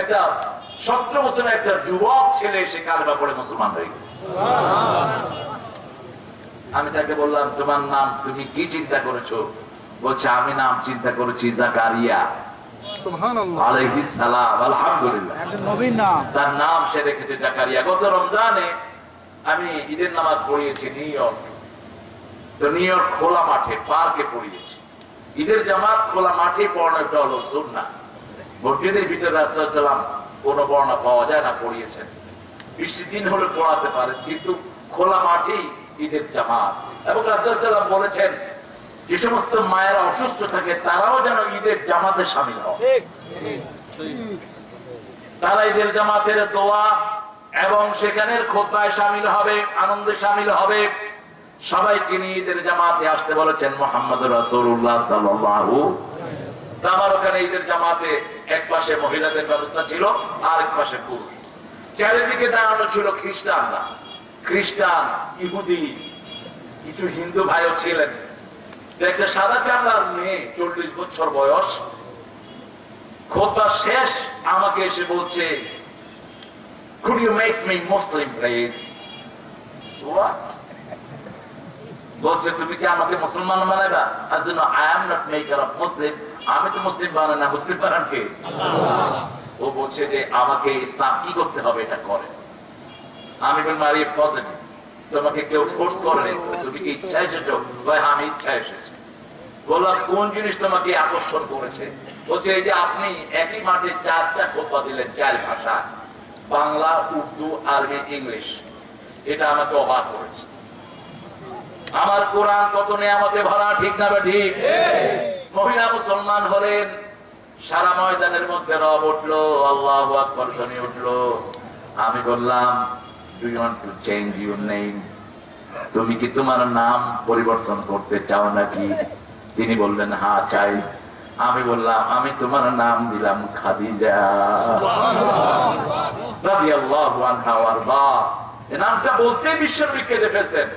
একটা সতেরো বছরের একটা যুবক ছেলে সে কালবা পড়ে মুসলমান হয়ে গেছে। আমি তাকে বললাম তোমার নাম তুমি কি চিন্তা করেছ? বলছে আমি নাম চিন্তা করেছি জাকারিয়া। তার নাম সে রেখেছে জাকারিয়া। গত রমজানে আমি ঈদের নামাজ পড়িয়েছি নিউ ইয়র্ক। তো খোলা মাঠে পার্কে পড়িয়েছি। ঈদের জামাত খোলা মাঠে পড়ানোটা হলো সুন্না মসজিদের ভিতরে রাস্তাম কোন বর্ণা পাওয়া যায় না পড়িয়েছেন। বৃষ্টির দিন হলে পড়াতে পারেন কিন্তু খোলা মাঠেই ঈদের জামাত। এবং রাস্তাম বলেছেন যে সমস্ত মায়েরা অসুস্থ থাকে তারাও যেন ঈদের জামাতে সামিল হয় তারা ঈদের জামাতের দোয়া এবং সেখানের খোদ্ায় সামিল হবে আনন্দে সামিল হবে। সবাইকে নিয়ে ঈদের জামাতে আসতে বলেছেন মোহাম্মদ সাল্লাল্লাহু আমার ওখানে ঈদের জামাতে এক পাশে মহিলাদের ব্যবস্থা ছিল আর এক পাশে পুরুষ। চারিদিকে দাঁড়ানো ছিল খ্রিস্টানরা। খ্রিস্টান, ইহুদি, কিছু হিন্দু ভাইও ছিলেন। একটা সাদা মেয়ে, চল্লিশ বছর বয়স, খোদবা শেষ, আমাকে এসে বলছে, could? বলছে, তুমি কি আমাকে মুসলমান বানাইবা? আর জন্য I am not maker of Muslim আমি তো মুসলিম বানাই না, মুসলিম বানান কে? ও বলছে যে, আমাকে ইসলাম কি করতে হবে এটা করে? আমি বললাম আরে পজিটিভ তোমাকে কেউ ফোর্স করে তুমি কি ইচ্ছা এসেছ? ভাই আমি ইচ্ছা এসেছি। বললাম কোন জিনিস তোমাকে আকর্ষণ করেছে? বলছে, এই যে আপনি একই মাঠে চারটা খোপা দিলেন, চার ভাষা, বাংলা, উর্দু, আরবি, ইংলিশ। এটা আমাকে অবাক করেছে। আমার কোরআন কত নিয়ামতে ভরা ঠিক না ঠিক। মহিলা মুসলমান হলেন সারা ময়দানের মধ্যে রব উঠল আল্লাহ আকবর শুনে উঠল। আমি বললাম do want to change your name তুমি কি তোমার নাম পরিবর্তন করতে চাও নাকি? তিনি বললেন হ্যাঁ চাই। আমি বললাম আমি তোমার নাম দিলাম খাদিজা। নামটা বলতেই বিশ্বনবী কেঁদে ফেলতেন।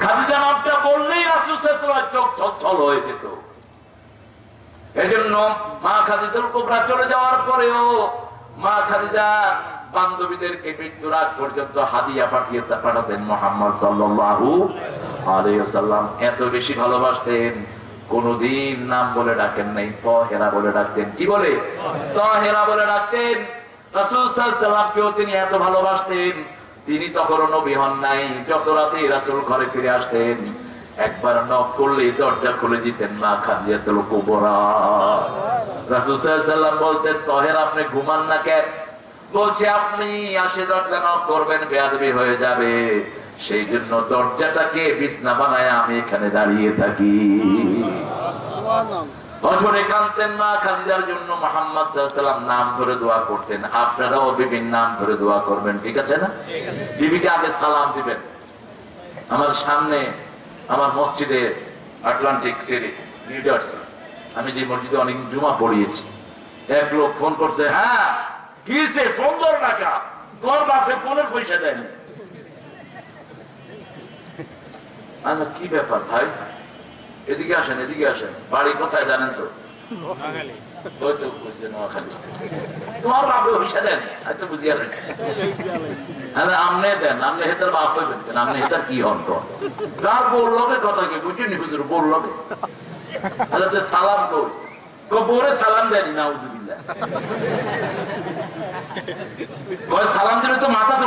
খাদিজা নামটা বললেই চোখ হয়ে যেত। এজন্য মা চলে যাওয়ার পরেও মা খাদিজা বান্ধবীদেরকে পর্যন্ত হাদিয়া পাঠিয়ে পাঠাতেন মোহাম্মদ এত বেশি ভালোবাসতেন, কোনদিন নাম বলে ডাকেন নাই, তহেরা বলে ডাকতেন। কি বলে? তহেরা বলে ডাকতেন। রাসূল সাল্লাল্লাহু তিনি এত ভালোবাসতেন। তিনি তখনও নবী হন নাই। যত রাতে রাসূল ঘরে ফিরে আসতেন, একবার নক করলে দরজা খুলে দিতেন, মা খাদিজাতুল কুবরা। রাসূল সাল্লাল্লাহু বলতেন, তহের, আপনি ঘুমান না কেন? বলছে, আপনি আসে দরজা নক করবেন, বেয়াদবি হয়ে যাবে। সেই জন্য দরজাটাকে বিছনা বানায় আমি এখানে দাঁড়িয়ে থাকি। আপনারাও বিভিন্ন নাম ধরে দোয়া করবেন, ঠিক আছে না? বিবিকে আগে সালাম দিবেন। আমার সামনে আমার মসজিদে আটলান্টিক লিডার্স আমি যে মসজিদে অনেক জুমা পড়িয়েছি, এক লোক ফোন করছে হ্যাঁ কি সে সুন্দর টাকা তোর ফোনের পয়সা দেয়নি। কি ব্যাপার ভাই? এদিকে আসেন এদিকে আসেন। বাড়ি কোথায় জানেন তো? তো তোমার বাপে পয়সা দেন? তো বুঝিয়া হ্যাঁ আমনে দেন আমনে হেতার বাপ হইবেন আমনে হেতার কি হন তো? কার কথা কি বুঝিনি হুজুর বলল তাহলে তো সালাম কই। তো সালাম দেয়নি না উজুবিল্লাহ সালাম দিলে তো মাথা তো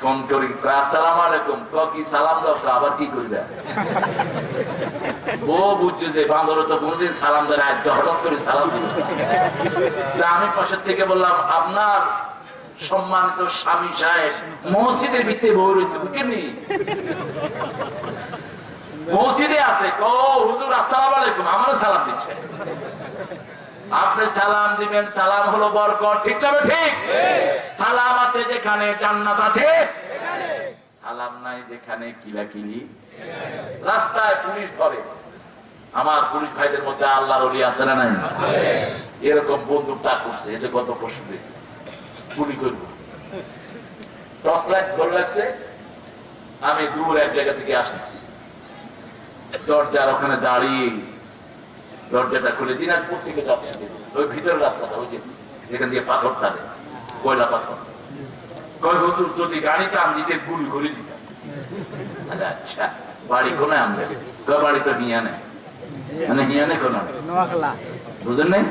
ফোন করি আসসালাম আলাইকুম। কি সালাম দাও আবার কি করবে ও বুঝছে যে বান্দর তো কোনদিন সালাম দেয় হঠাৎ করে সালাম দিল। আমি পাশের থেকে বললাম, আপনার সম্মানিত স্বামী সাহেব মসজিদের ভিতরে বউ রয়েছে, বুঝেননি? মসজিদে আছে ও, হুজুর, আসসালাম আলাইকুম। আমারও সালাম দিচ্ছে। আপনি সালাম দিবেন, সালাম হলো বরকত। ঠিক না ঠিক? সালাম আছে যেখানে, জান্নাত আছে। সালাম নাই যেখানে কিলাকিলি রাস্তায় পুলিশ ধরে। আমার পুলিশ ভাইদের মধ্যে আল্লাহর অলি আছে না নাই? এরকম বন্দুক করছে এটা কত প্রশ্ন দেখি গুলি করব। টর্চ লাইট ধরে লাগছে আমি দূর এক জায়গা থেকে আসছি। দরজার ওখানে দাঁড়িয়ে দরজাটা খুলে দিনাজপুর থেকে যাচ্ছে। ওই ভিতরের রাস্তাটা ওই যে যেখান দিয়ে পাথর টানে কয়লা পাথর। কয় হুজুর যদি গাড়ি টান দিতে গুলি করে দিতাম। আচ্ছা বাড়ি কোনে তো মানে কোন নাই?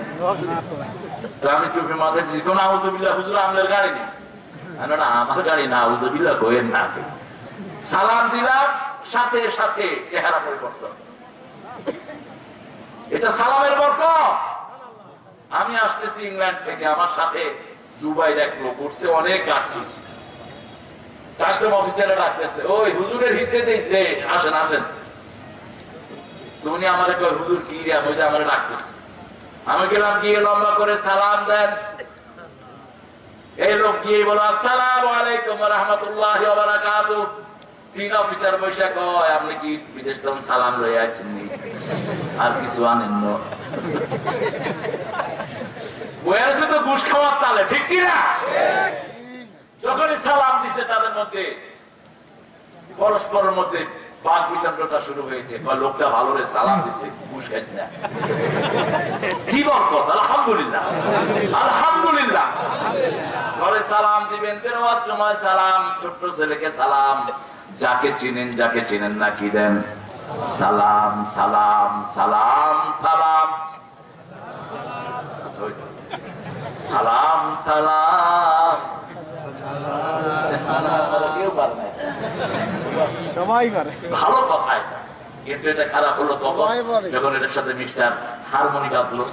তো আমি চোখে মাথায় দিচ্ছি কোন আউজবিল্লা হুজুর আমলের গাড়ি নেই? আমি আমার গাড়ি না আউজবিল্লা কোয়েন না সালাম দিলাম সাথে সাথে চেহারা পরিবর্তন। এটা সালামের বরকত আমি আসতেছি ইংল্যান্ড থেকে, আমার সাথে দুবাইয়ের এক লোক উঠছে, অনেক কাটছি কাস্টম অফিসারে ডাকতেছে, ওই হুজুরের হিসে দিতে আসেন আসেন। তুমি আমার কয়, হুজুর, কি আমি আমার ডাকতেছে। আমি গেলাম, গিয়ে লম্বা করে সালাম দেন। এই লোক গিয়ে বলো আসসালাম আলাইকুম রহমতুল্লাহ অফিসার বৈশাখ আপনি কি বিদেশ সালাম আর কিছু আনেন তো ঘুষ খাওয়ার তালে, ঠিক যখনই সালাম দিতে তাদের মধ্যে, পরস্পরের মধ্যে বাক বিতণ্ডটা শুরু হয়েছে। বা লোকটা ভালো রে, সালাম দিচ্ছে ঘুষ খাইছে না। কি বরকত, আলহামদুলিল্লাহ আলহামদুলিল্লাহ। ঘরে সালাম দিবেন বেরোয়ার সময় সালাম, ছোট্ট ছেলেকে সালাম। যাকে চিনেন যাকে চিনেন না কি দেন? সালাম সালাম সালাম সালাম। সালাম সালাম। সবাই করে ভালো কথা এটা কিন্তু এটা খারাপ হলো বলে। যখন এটার সাথে মিস্টার হারমোনি বাজলো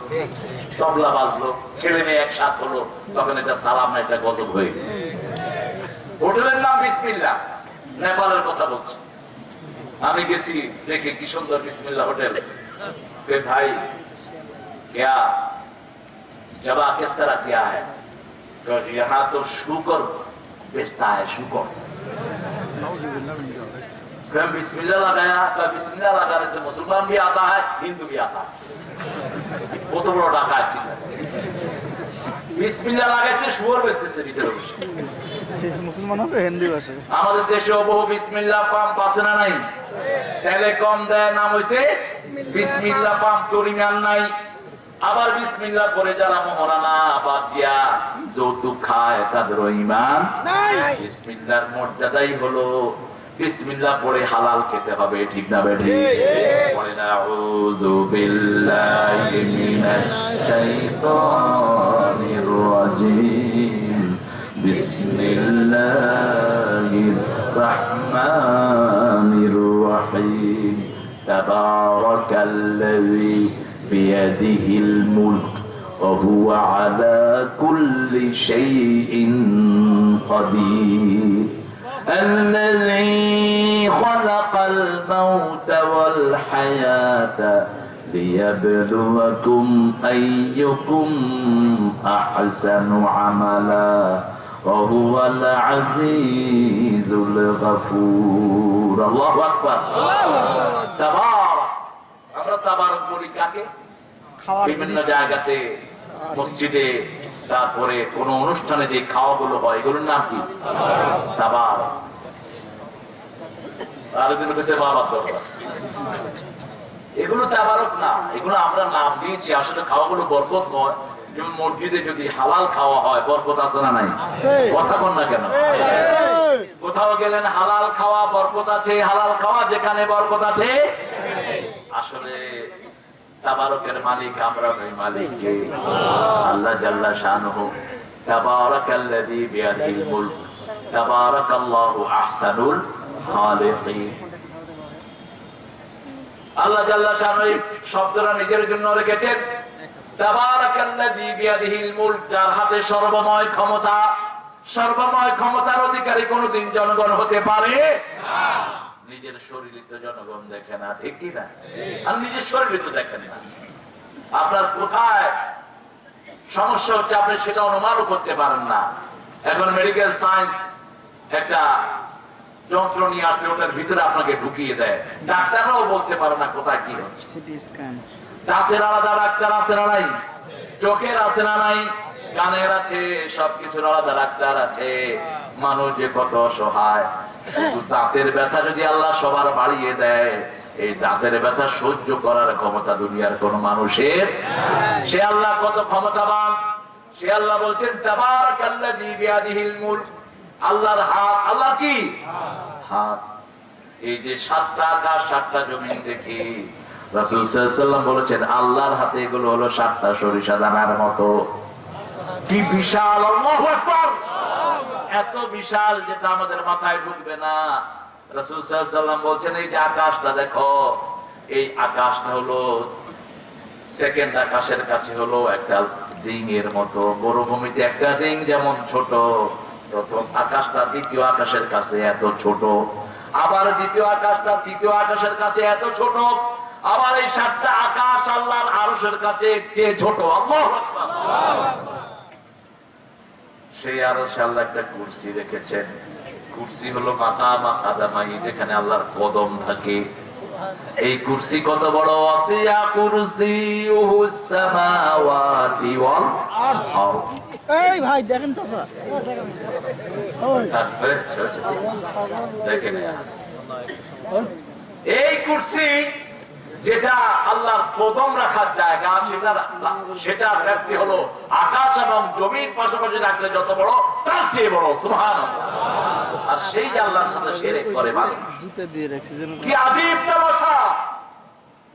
তবলা বাজলো ছেলে মেয়ে একসাথ হলো তখন এটা সালাম না এটা গজব হয়ে গেছে। হোটেলের নাম বিসমিল্লা নেপালের কথা বলছি আমি গেছি দেখে কি সুন্দর বিসমিল্লা হোটেল वे भाई क्या जवा किस तरह किया है तो यहाँ तो शुकर बेचता है शुकर फिर बिस्मिल्लाह लगाया तो बिस्मिल्लाह लगाने से मुसलमान भी आता है हिंदू भी आता है वो तो बड़ा डाका বিসমিল্লাহ লাগাইছে শুয়োর বেচতেছে ভিতরে বসে মুসলমান আছে হিন্দি ভাষা। আমাদের দেশেও বহু বিসমিল্লাহ পাম্প আছে না নাই? দেয় নাম হইছে বিসমিল্লাহ পাম্প নাই। আবার বিসমিল্লাহ পরে যারা মহারানা বাদ দিয়া যৌতুক খায় তাদের ইমান বিসমিল্লাহর মর্যাদাই হলো বিসমিল্লাহ পড়ে হালাল খেতে হবে ঠিক না বেঠি? পড়ে না আউযু বিল্লাহি মিনাশ শাইতানির রাজিম। بسم الله الرحمن الرحيم. تبارك الذي بيده الملك وهو على كل شيء قدير. الذي خلق الموت والحياة ليبلوكم أيكم أحسن عملا. وهو العزيز الغفور الله أكبر তাবারক আমরা তাবারক বলি কাকে খাওয়ার বিভিন্ন জিনিস জায়গাতে মসজিদে তারপরে কোন অনুষ্ঠানে যে খাওয়াগুলো হয় এগুলোর নাম কি তাবার আরেকজন কাছে বাবার দরকার এগুলো তাবারক না এগুলো আমরা নাম দিয়েছি আসলে খাওয়াগুলো বরকত নয় যেমন মসজিদে যদি হালাল খাওয়া হয় বরকত আছে না নাই? কথা কন না কেন? কোথাও গেলেন হালাল খাওয়া বরকত আছে হালাল খাওয়া যেখানে বরকত আছে? আসলে তাবারকের মালিক আমরা নই মালিক কে আল্লাহ জাল্লা শানহু। তাবারাকাল্লাযী বিয়াদিল মুলক। তাবারাকাল্লাহু আহসানুল খালিকিন। আল্লাহ জাল্লা শানহু শব্দটা নিজের জন্য রেখেছেন। হাতে সর্বময় ক্ষমতা, সর্বময় ক্ষমতার অধিকারী কোনদিন জনগণ হতে পারে নিজের শরীরে তো জনগণ দেখে না, ঠিক না? আর নিজের শরীরে তো দেখেন না। আপনার কোথায় সমস্যা হচ্ছে আপনি সেটা অনুমানও করতে পারেন না। এখন মেডিকেল সায়েন্স একটা যন্ত্র নিয়ে আসলে ওটার ভিতরে আপনাকে ঢুকিয়ে দেয়। ডাক্তাররাও বলতে পারে না কোথায় কি হচ্ছে। দাঁতের আলাদা ডাক্তার আছে না নাই? চোখের আছে না নাই? কানের আছে সবকিছুর আলাদা ডাক্তার আছে। মানুষ যে কত অসহায় শুধু দাঁতের ব্যথা যদি আল্লাহ সবার বাড়িয়ে দেয় এই দাঁতের ব্যথা সহ্য করার ক্ষমতা দুনিয়ার কোন মানুষের সে আল্লাহ কত ক্ষমতাবান। সে আল্লাহ বলছেন আল্লাহর হাত আল্লাহ কি? হাত। এই যে সাতটা আকাশ সাতটা জমিন দেখি। রাসূল ওয়াসাল্লাম বলেছেন, আল্লাহর হাতে এগুলো হলো সাতটা সরিষা দানার মতো। কি বিশাল এত বিশাল যেটা আমাদের মাথায় ঢুকবে না। রাসূল ওয়াসাল্লাম বলছেন, এই যে আকাশটা দেখো, এই আকাশটা হলো সেকেন্ড আকাশের কাছে হলো একটা ডিং এর মতো। মরুভূমিতে একটা ডিং যেমন ছোট, প্রথম আকাশটা দ্বিতীয় আকাশের কাছে এত ছোট। আবার দ্বিতীয় আকাশটা তৃতীয় আকাশের কাছে এত ছোট আবার এই সাতটা আকাশ আল্লাহর আরশের কাছে চেয়ে ছোট আল্লাহু সেই আরশে আল্লাহ একটা কুরসি রেখেছেন। কুরসি হলো মাকামা কাদামাই যেখানে আল্লাহর কদম থাকে। এই কুরসি কত বড়? আসিয়া কুরসি সামাওয়াতি ওয়াল আরদ। এই ভাই দেখেন তো স্যার। দেখেন এই কুরসি যেটা আল্লাহর কদম রাখার জায়গা সেটা সেটা ব্যক্তি হলো আকাশ এবং জমির পাশাপাশি রাখলে যত বড় তার চেয়ে বড় সুবহান আর সেই আল্লাহর সাথে সেরেক করে যেন কি আজীব তামাশা!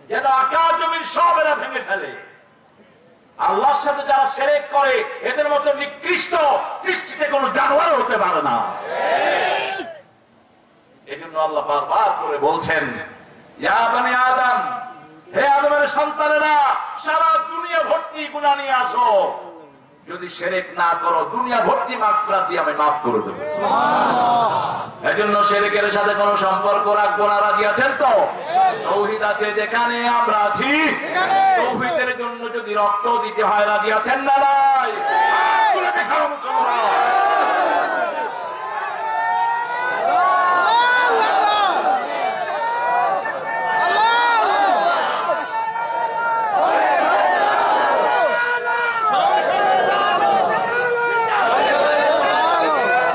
যেন আকাশ জমির সব এরা ভেঙে ফেলে। আল্লাহর সাথে যারা সেরেক করে এদের মতো নিকৃষ্ট সৃষ্টিতে কোনো জানোয়ার হতে পারে না। এজন্য আল্লাহ বারবার করে বলছেন আদম হে আদমের সন্তানেরা সারা দুনিয়া ভর্তি গুনাহ নিয়ে আসো। যদি সেরেক না করো দুনিয়া ভর্তি মাগফিরাত দিয়ে আমি মাফ করে দেবো। এজন্য সেরেকের সাথে কোনো সম্পর্ক রাখব না রাজি আছেন তো? তৌহিদ আছে যেখানে আমরা আছি। তৌহিদের জন্য যদি রক্ত দিতে হয় রাজি আছেন না নাই দেখাও মুসলমান।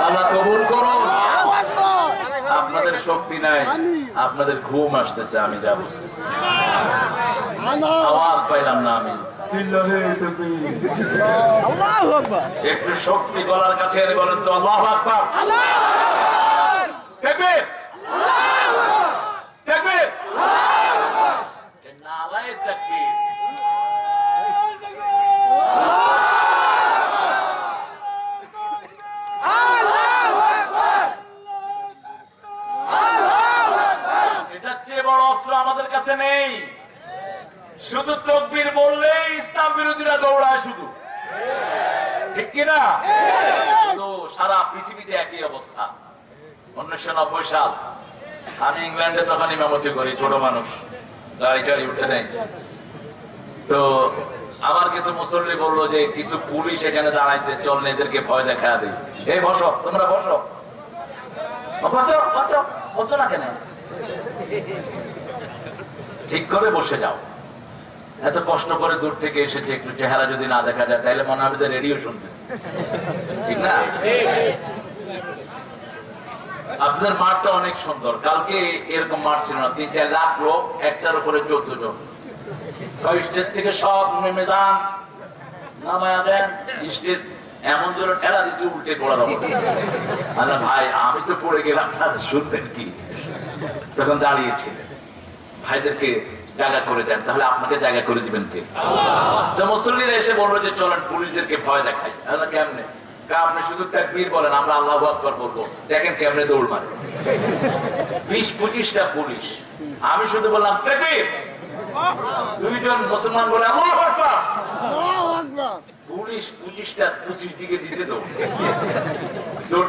আল্লাহ কবুল করুন আপনাদের শক্তি আপনাদের ঘুম আসতেছে, আমি যাব। আওয়াজ পাইলাম না আমি। একটু শক্তি গলার কাছে বলেন তো, আল্লাহ আকবার। দেখবে দেখবে নালায় তাকবীর। এটার চেয়ে বড় অস্ত্র আমাদের কাছে নেই। শুধু তকবীর বললেই ইসলাম বিরোধীরা দৌড়ায় শুধু। ঠিক কিনা তো সারা পৃথিবীতে একই অবস্থা। উনিশশো নব্বই সাল, আমি ইংল্যান্ডে তখন ইমামতি করি, ছোট মানুষ। গাড়ি টাড়ি উঠে নেই। তো আমার কিছু মুসল্লি বলল যে কিছু পুলিশ এখানে দাঁড়াইছে, চল এদেরকে ভয় দেখা দিই। এই বসো, তোমরা বসো। বসো বসো বসো না কেন? ঠিক করে বসে যাও। এত কষ্ট করে দূর থেকে এসেছে, একটু চেহারা যদি না দেখা যায়, তাহলে মনে হবে রেডিও শুনছে। ঠিক না? আপনার মাঠটা অনেক সুন্দর। কালকে এরকম মাঠ ছিল না। তিন চার লাখ লোক, একটার উপরে চোদ্দ জন। স্টেজ থেকে সব নেমে যান, নামায়া দেন, স্টেজ এমন জোরে ঠেলা দিছি, উল্টে পড়া আল্লাহ ভাই, আমি তো পড়ে গেলাম শুনবেন কি? তখন দাঁড়িয়েছিলেন ভাইদেরকে জায়গা করে দেন, তাহলে আপনাকে জায়গা করে দিবেন কে? মুসল্লিরা এসে বলল যে, চলেন পুলিশদেরকে ভয় দেখাই। কেমনে? আপনি শুধু তাকবীর বলেন, আমরা আল্লাহ আকবর বলব। দেখেন কেমনে দৌড় মারে। বিশ পঁচিশটা পুলিশ। আমি শুধু বললাম, তাকবীর! দুইজন মুসলমান বলে পুলিশ পঁচিশটা পঁচিশ দিকে তো।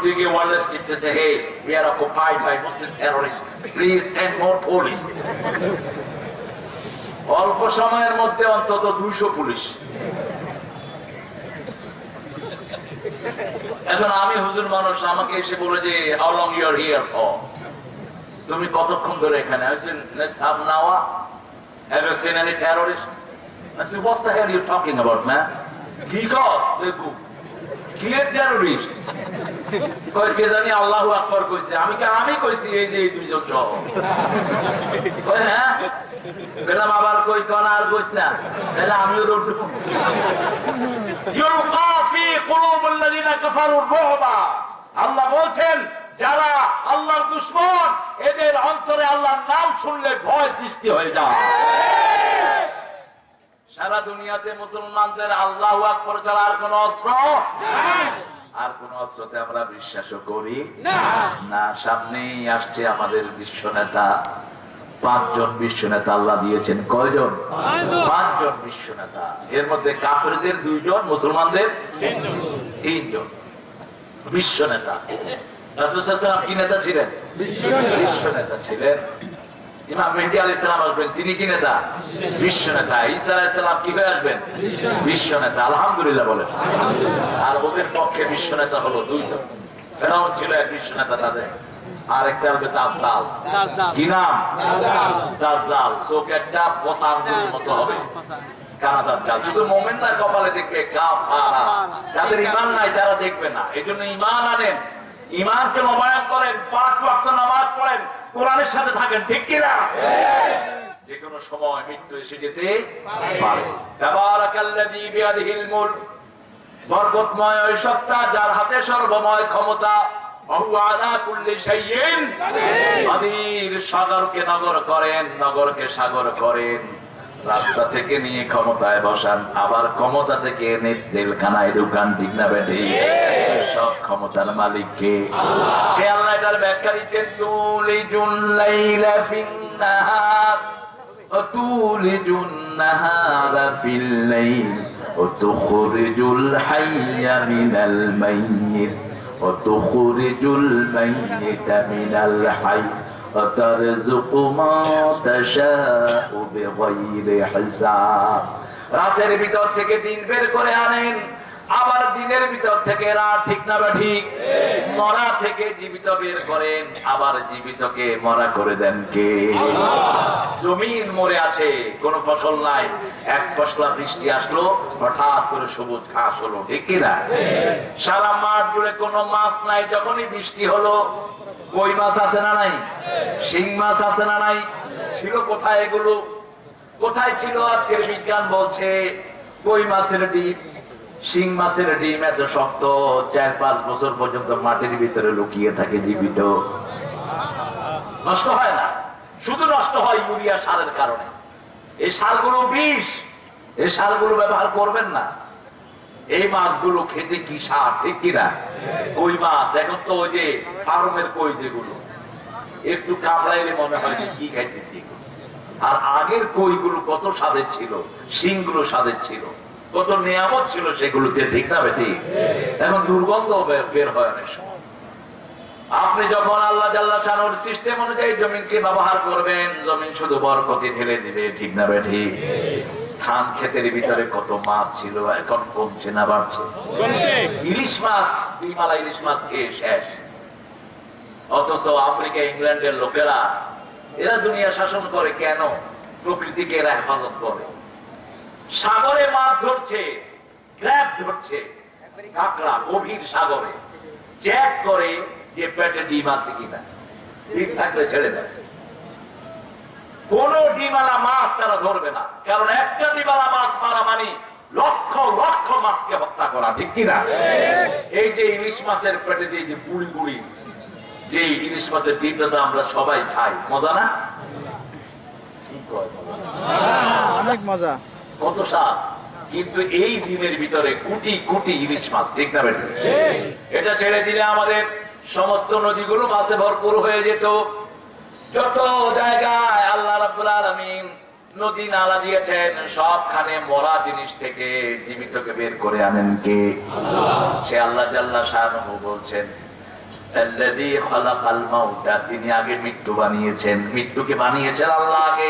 দিকে টিপতেছে hey we are occupied by Muslim terrorist please send more police অল্প সময়ের মধ্যে অন্তত দুশো পুলিশ। এখন আমি হুজুর মানুষ আমাকে এসে বলে যে how long you're here for তুমি কতক্ষণ ধরে এখানে? I said, let's any terrorists? I said, what's the hell are you talking about, man? Because, দেখু, কি এর terrorist? কয় কে জানি আল্লাহু আকবার কইছে আমি কি আমি কইছি এই যে এই দুইজন সহ কয় হ্যাঁ বললাম আবার কই কোন আর কইছ না তাহলে আমিও দৌড় দেবো ইউলকা ফি কুলুবিল্লাযিনা কাফারু রুবা আল্লাহ বলছেন যারা আল্লাহর দুশমন এদের অন্তরে আল্লাহর নাম শুনলে ভয় সৃষ্টি হয়ে যায়। সারা দুনিয়াতে মুসলমানদের আল্লাহু আকবার ছাড়া আর কোন অস্ত্র? আর কোন অস্ত্রতে আমরা বিশ্বাসও করি? না, সামনেই আসছে আমাদের বিশ্ব নেতা পাঁচজন বিশ্ব নেতা আল্লাহ দিয়েছেন। কয়জন? পাঁচজন বিশ্ব নেতা এর মধ্যে কাফেরদের দুইজন, মুসলমানদের তিনজন। বিশ্ব নেতা কি নেতা ছিলেন? বিশ্ব নেতা ছিলেন। ইমাম মেহদি আলাইহিস সালাম আসবেন তিনি কি নেতা? বিশ্ব নেতা। ঈসা আলাইহিস কি হয়ে আসবেন? বিশ্ব নেতা। আলহামদুলিল্লাহ বলেন। আর ওদের পক্ষে বিশ্ব নেতা হলো দুইজন। ফেরাউন ছিল এক বিশ্ব নেতা তাদের। আর একটা হবে দাজ্জাল। কি নাম? দাজ্জাল। চোখ একটা বসার মতো হবে। কানা দাজ্জাল? শুধু মোমেনদার কপালে দেখবে কাফারা। যাদের ইমান নাই তারা দেখবে না। এই জন্য ইমান আনেন। ইমানকে নবায়ন করেন, পাঁচ ওয়াক্ত নামাজ পড়েন, কোরআনের সাথে থাকেন, ঠিক কিনা? যে কোনো সময় মৃত্যু এসে যেতে পারে। বরকতময় ওই সত্তা যার হাতে সর্বময় ক্ষমতা সাগরকে নগর করেন, নগরকে সাগর করেন। রাস্তা থেকে নিয়ে ক্ষমতায় বসান আবার ক্ষমতা থেকে এনে জেলখানায় ঢুকান ঠিক না বেঠি সব ক্ষমতার মালিককে সে আল্লাহ এটার ব্যাখ্যা দিচ্ছেন তুলিজুল লাইলা ফিন নাহার وتولج النهار في الليل وتخرج الحي من الميت وتخرج الميت من الحي وترزق ما تشاء بغير حساب রাতের ভিতর থেকে দিন বের করে আনেন আবার দিনের ভিতর থেকে রাত ঠিক না বা ঠিক? মরা থেকে জীবিত বের করেন আবার জীবিতকে মরা করে দেন কে? জমিন মরে আছে কোন ফসল নাই। এক ফসলা বৃষ্টি আসলো হঠাৎ করে সবুজ ঘাস হলো ঠিক কিনা সারা মাঠ জুড়ে কোনো মাছ নাই যখনই বৃষ্টি হলো কই মাছ আছে না নাই? শিং মাছ আছে না নাই? ছিল কোথায় এগুলো? কোথায় ছিল আজকের বিজ্ঞান বলছে কই মাছের ডিম? শিং মাছের ডিম এত শক্ত, চার পাঁচ বছর পর্যন্ত মাটির ভিতরে লুকিয়ে থাকে জীবিত। নষ্ট হয় না। শুধু নষ্ট হয় ইউরিয়া সারের কারণে। এই সারগুলো বিষ। এই সারগুলো ব্যবহার করবেন না। এই মাছগুলো খেতে কি সার, ঠিক কিনা? ওই মাছ এখন তো ওই যে ফার্মের কই যেগুলো। একটু কামড়াইলে মনে হয় যে কি খাইতেছি আর আগের কইগুলো কত স্বাদের ছিল? শিংগুলো স্বাদের ছিল। কত নিয়ামত ছিল সেগুলোতে ঠিক না, বেটি? এখন দুর্গন্ধ বের- হয় অনেক সময়। আপনি যখন আল্লাহ সিস্টেম অনুযায়ী জমিনকে ব্যবহার করবেন, জমিন শুধু বরকতি ঢেলে দিবে, ঠিক না বেঠি ধান ক্ষেতের ভিতরে কত মাছ ছিল, এখন কমছে না, বাড়ছে। ইলিশ মাছ, দুই মালা ইলিশ মাছ খেয়ে শেষ। অথচ আফ্রিকা, ইংল্যান্ডের লোকেরা, এরা দুনিয়া শাসন করে কেন? প্রকৃতিকে এরা হেফাজত করে। সাগরে মাছ ধরছে ক্র্যাব ধরছে, কাঁকড়া গভীর সাগরে। চেক করে যে পেটে ডিম আছে কিনা। ডিম থাকলে ছেড়ে দেয়। কোন ডিমালা মাছ তারা ধরবে না। কারণ একটা ডিমালা মাছ মারা মানে লক্ষ লক্ষ মাছকে হত্যা করা, ঠিক কিনা এই যে ইলিশ মাছের পেটে যে যে পুড়ি পুড়ি যে ইলিশ মাছের ডিমটা তো আমরা সবাই খাই। মজা না? কি কয় মজা? অনেক মজা। কত স্বাদ কিন্তু এই ডিমের ভিতরে কোটি কোটি ইলিশ মাছ ঠিক না বেটে? এটা ছেড়ে দিলে আমাদের সমস্ত নদীগুলো মাছে ভরপুর হয়ে যেত। যত জায়গায় আল্লাহ রাব্বুল আলামিন নদী নালা দিয়েছেন সবখানে মরা জিনিস থেকে জীবিতকে বের করে আনেন কে? সে আল্লাহ জাল্লা শাহরুহ বলছেন তিনি আগে মৃত্যু বানিয়েছেন। মৃত্যুকে বানিয়েছেন আল্লাহ আগে।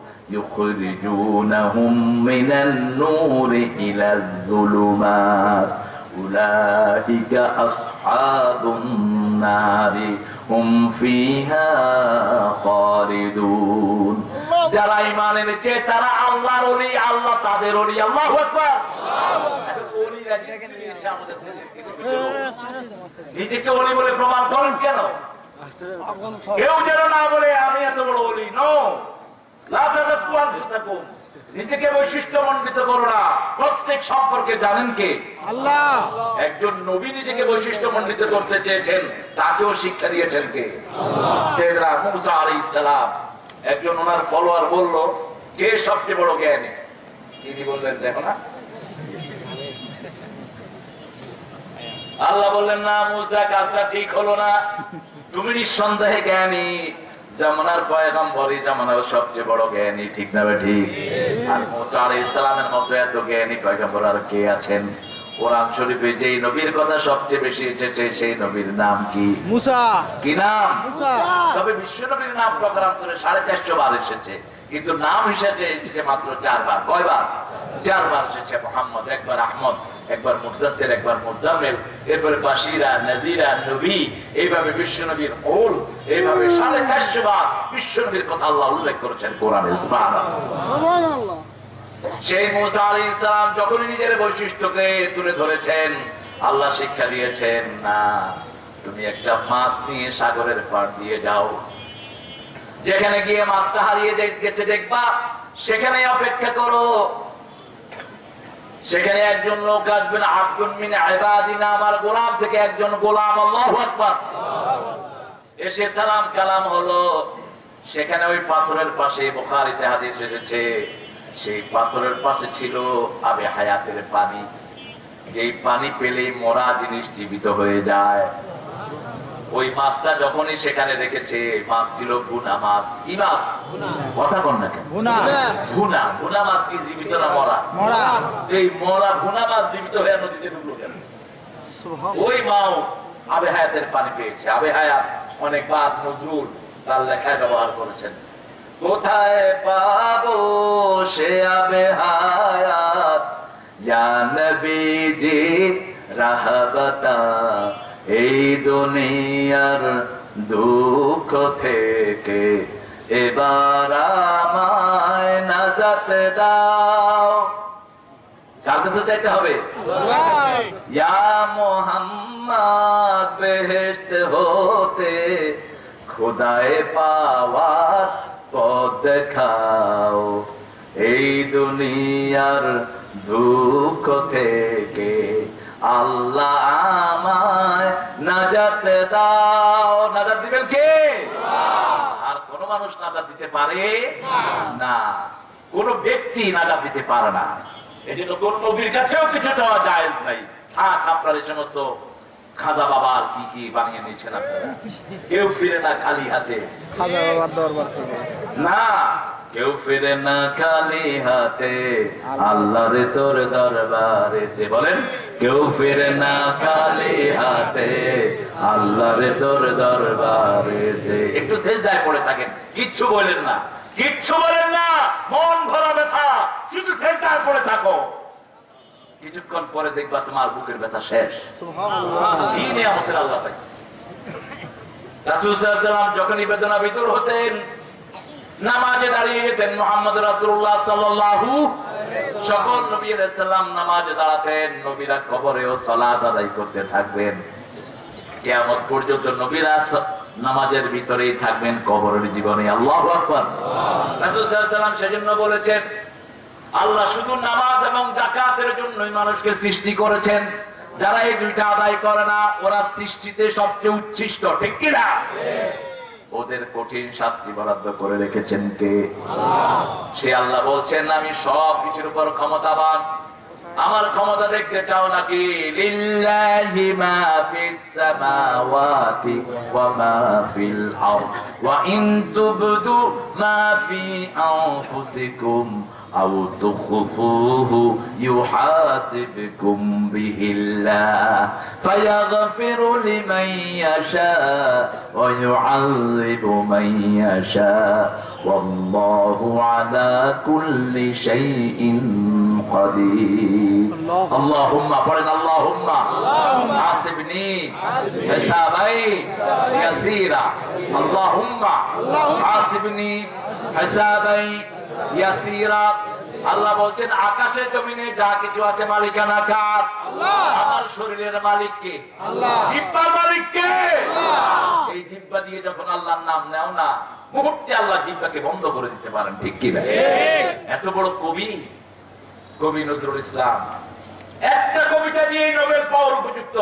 يخرجونهم من النور إلى الظلمات أولئك أصحاب النار هم فيها خالدون যারা ইমান এনেছে তারা আল্লাহর ওলি আল্লাহ তাদের ওলি আল্লাহ আকবার এখন ওলিরা জিনিস নিয়েছে আমাদের দেশে কিছু কিছু লোক। নিজেকে ওলি বলে প্রমাণ করেন কেন কেউ যেন না বলে আমি এত বড় ওলি নো নিজেকে বৈশিষ্ট্য মণ্ডিত করো না। প্রত্যেক সম্পর্কে জানেন কে? আল্লাহ। একজন নবী নিজেকে বৈশিষ্ট্য মণ্ডিত করতে চেয়েছেন তাকেও শিক্ষা দিয়েছেন কে? সেদরা মুসা আলাইহিস সালাম একজন ওনার ফলোয়ার বলল কে সবচেয়ে বড় জ্ঞানী? তিনি বললেন দেখো না। আল্লাহ বললেন না মুসা কাজটা ঠিক হলো না। তুমি নিঃসন্দেহে জ্ঞানী। জামানার পয়গম্বরই জামানার সবচেয়ে বড় জ্ঞানী ঠিক না বে ঠিক? আর মুসা আলাইহিস সালামের মতো এত জ্ঞানী পয়গম্বর আর কে আছেন? কোরআন শরীফে যেই নবীর কথা সবচেয়ে বেশি এসেছে সেই নবীর নাম কি? মুসা। কি নাম? মুসা। তবে বিশ্ব নবীর নাম প্রকারান্তরে সাড়ে চারশো বার এসেছে। কিন্তু নাম এসেছে এসেছে মাত্র চারবার। কয়বার? চারবার এসেছে মোহাম্মদ একবার আহমদ। একবার মুদাসের একবার মুজাম্মেল এরপরে বাসিরা নাজিরা নবী এইভাবে বিশ্ব নবীর ওল এইভাবে সাড়ে চারশো বার বিশ্ব নবীর কথা আল্লাহ উল্লেখ করেছেন কোরআনে সুবহানাল্লাহ। সেই মুসা আলী ইসলাম যখনই নিজের বৈশিষ্ট্যকে তুলে ধরেছেন আল্লাহ শিক্ষা দিয়েছেন না তুমি একটা মাছ নিয়ে সাগরের পার দিয়ে যাও। যেখানে গিয়ে মাছটা হারিয়ে গেছে দেখবা সেখানে অপেক্ষা করো। সেখানে একজন লোক আসবেন আব্দুল মিন আবাদিনা আমার গোলাম থেকে একজন গোলাম, আল্লাহু আকবার। এসে সালাম কালাম হলো। সেখানে ওই পাথরের পাশে বুখারীতে হাদিস এসেছে, সেই পাথরের পাশে ছিল আবে হায়াতের পানি। যেই পানি পেলে মরা জিনিস জীবিত হয়ে যায়। ওই মাছটা যখনই সেখানে রেখেছে মাছ ছিল ভুনা মাছ। কি মাছ? কথা কন না কেন? গুনা ভুনা। ভুনা মাছ কি জীবিত না মরা? মরা। এই মরা ভুনা মাছ জীবিত হয়ে নদীতে ঢুকলো কেন? ওই মাও আবে হায়াতের পানি পেয়েছে। আবে হায়াত অনেক বাদ নজরুল তার লেখায় ব্যবহার করেছেন। কোথায় পাবো সে আবে হায়াত? ইয়া নবীজি রাহবতা এই দুনিয়ার দুঃখ থেকে এবার আমায় নাজাত দাও। কার কাছে চাইতে হবে? মোহাম্মদ, বেহেশত হতে খুদায়ে পাওয়ার পথ দেখাও। এই দুনিয়ার দুঃখ থেকে আল্লাহ আমায় নাজাত দাও। নাজাত দিবেন কে? আর কোন মানুষ নাজাত দিতে পারে না। কোন ব্যক্তি নাজাত দিতে পারে না। এই জন্য কোন নবীর কাছেও কিছু চাওয়া যায় নাই। থাক আপনার এই সমস্ত খাজা বাবার কি কি বানিয়ে নিয়েছেন আপনারা? কেউ ফিরে না খালি হাতে। খাজা বাবার দরবার না। কেউ ফিরে না খালি হাতে আল্লাহর তোর দরবারে বলেন কেউ ফিরে না খালি হাতে আল্লাহর তোর দরবারে একটু সেজদায় পড়ে থাকেন কিচ্ছু বলেন না কিচ্ছু বলেন না মন ভরা ব্যথা শুধু সেজদায় পড়ে থাকো। কিছুক্ষণ পরে দেখবা তোমার বুকের ব্যথা শেষ। নিয়ামতের আল্লাহ পাইছে? রাসূল যখনই বেদনা বিদুর হতেন নামাজে দাঁড়িয়ে যেতেন মোহাম্মদ রাসূলুল্লাহ সাল্লাল্লাহু সকল নবী আলাইহিস সালাম নামাজে দাঁড়াতেন নবীরা কবরেও সালাত আদায় করতে থাকবেন। কিয়ামত পর্যন্ত নবীরা নামাজের ভিতরেই থাকবেন কবরের জীবনে। আল্লাহু আকবার। সেজন্য বলেছেন আল্লাহ শুধু নামাজ এবং জাকাতের জন্যই মানুষকে সৃষ্টি করেছেন। যারা এই দুইটা আদায় করে না ওরা সৃষ্টিতে সবচেয়ে উচ্ছিষ্ট ঠিক কিনা? ওদের কঠিন শাস্তি বরাদ্দ করে রেখেছেন কে? সে আল্লাহ বলছেন, আমি সব কিছুর উপর ক্ষমতাবান। আমার ক্ষমতা দেখতে চাও নাকি? লিল্লাহি মা ফিস সামাওয়াতি ওয়া মা ফিল আরদ। ওয়া ইন أو تخفوه يحاسبكم به الله فيغفر لمن يشاء ويعذب من يشاء والله على كل شيء قدير. اللهم قرن اللهم. حاسبني حسابي. يسيرا. اللهم. حاسبني حسابي. ইয়াসিরা আল্লাহ বলছেন আকাশে জমিনে যা কিছু আছে মালিকানা কার? আমার শরীরের মালিক কে জিব্বার মালিক কে এই জিব্বা দিয়ে যখন আল্লাহর নাম নেও না মুহূর্তে আল্লাহ জিব্বাকে বন্ধ করে দিতে পারেন ঠিক কি না এত বড় কবি কবি নজরুল ইসলাম। একটা কবিতা দিয়ে নোবেল পাওয়ার উপযুক্ত।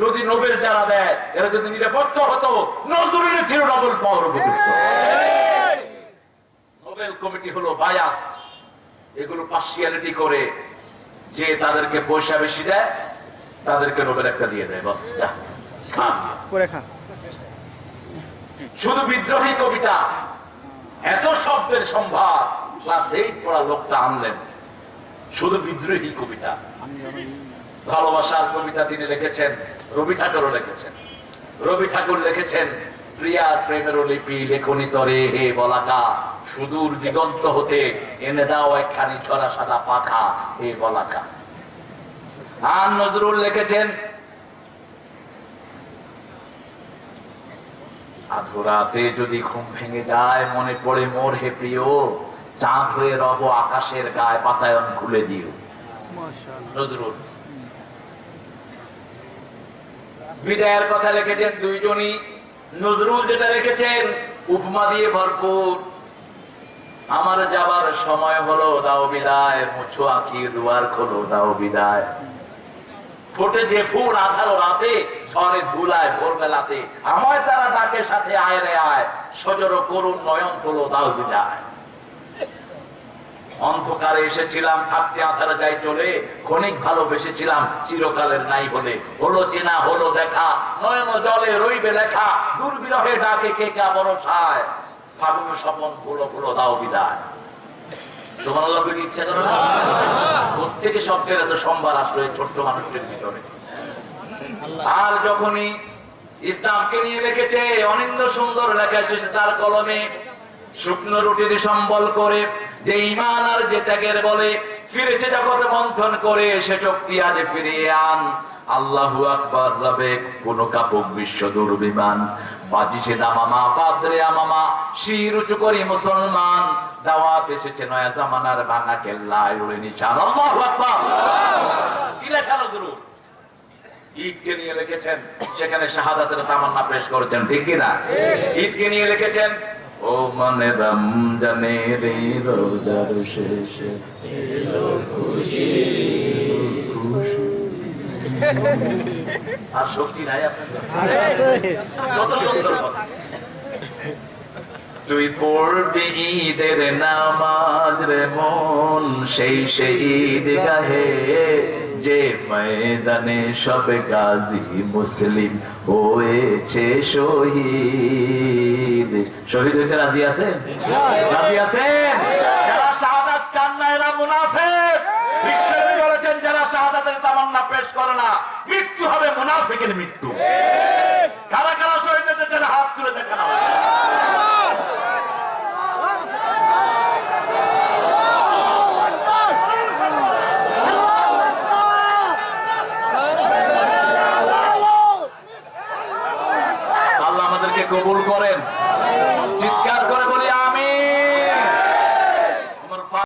যদি নোবেল যারা দেয় এরা যদি নিরাপত্তা হতো নজরুলের ছিল নোবেল পাওয়ার উপযুক্ত। নোবেল কমিটি হলো বায়াস এগুলো পার্সিয়ালিটি করে যে তাদেরকে পয়সা বেশি দেয় তাদেরকে নোবেল একটা দিয়ে দেয় বাস শুধু বিদ্রোহী কবিতা এত শব্দের সম্ভার ক্লাস এইট পড়া লোকটা আনলেন। শুধু বিদ্রোহী কবিতা। ভালোবাসার কবিতা তিনি লিখেছেন রবি ঠাকুরও লিখেছেন। রবি ঠাকুর লিখেছেন প্রিয়ার প্রেমের লিপি লেখনি তরে হে বলাকা। সুদূর দিগন্ত হতে এনে দাও একখানি ছড়া সাদা পাখা হে বলাকা। আর নজরুল লিখেছেন আধরাতে যদি ঘুম ভেঙে যায় মনে পড়ে মোর হে প্রিয় চাঁদ হয়ে রব আকাশের গায়ে বাতায়ন খুলে দিও। নজরুল। বিদায়ের কথা লিখেছেন দুইজনই। নজরুল যেটা রেখেছেন, উপমা দিয়ে ভরপুর। আমার যাবার সময় হলো, দাও বিদায়, মুছো আঁকি, দুয়ার খোলো, দাও বিদায়। আমায় তারা ডাকে সাথে, আয় রে আয়, সজর করুন নয়ন তোলো, দাও বিদায়। অন্ধকারে এসেছিলাম, থাকতে আধারে যাই চলে, ক্ষণিক ভালোবেসেছিলাম, চিরকালের নাই বলে। হলো চেনা, হলো দেখা, নয়ন জলে রইবে লেখা, দুর্বিরহে ডাকে কে কা বরসায় ফাগুন স্বপন ফুলো ফুলো দাও বিদায়। তার কলমে, শুকনো রুটির সম্বল করে যে ইমান আর যে ত্যাগের বলে ফিরেছে জগৎ মন্থন করে সে শক্তি আজ ফিরিয়ে আন। আল্লাহু আকবার রবে কোন কাপুক বিশ্ব দুর্বিমান। বাজিছে দামামা পাদ্রে আমামা শির উঁচু করি মুসলমান। দাওয়াত এসেছে নয়া জামানার ভাঙা কেল্লায় উড়ে নিশান। আল্লাহু আকবার! কি লেখা নজরুল ঈদকে নিয়ে লিখেছেন সেখানে শাহাদাতের তামান্না পেশ করেছেন ঠিক কিনা ঈদকে নিয়ে লিখেছেন ও মানে রমজানের এই রোজার শেষে। আর শক্তি নাই তুই পড়বি ঈদের নামাজ রে মন সেই সেই ঈদ গাহে যে ময়দানে সব গাজী মুসলিম হয়েছে শহীদ। শহীদ হইতে রাজি আছেন? রাজি আছেন? যারা শাহাদাত এরা বলেছেন, যারা শাহাদাতের তামান্না পেশ করে না, মৃত্যু হবে মুনাফিকের মৃত্যু। কারা কারা শহীদ হয়েছে হাত তুলে দেখেন আমাকে। আল্লাহ আমাদেরকে কবুল করেন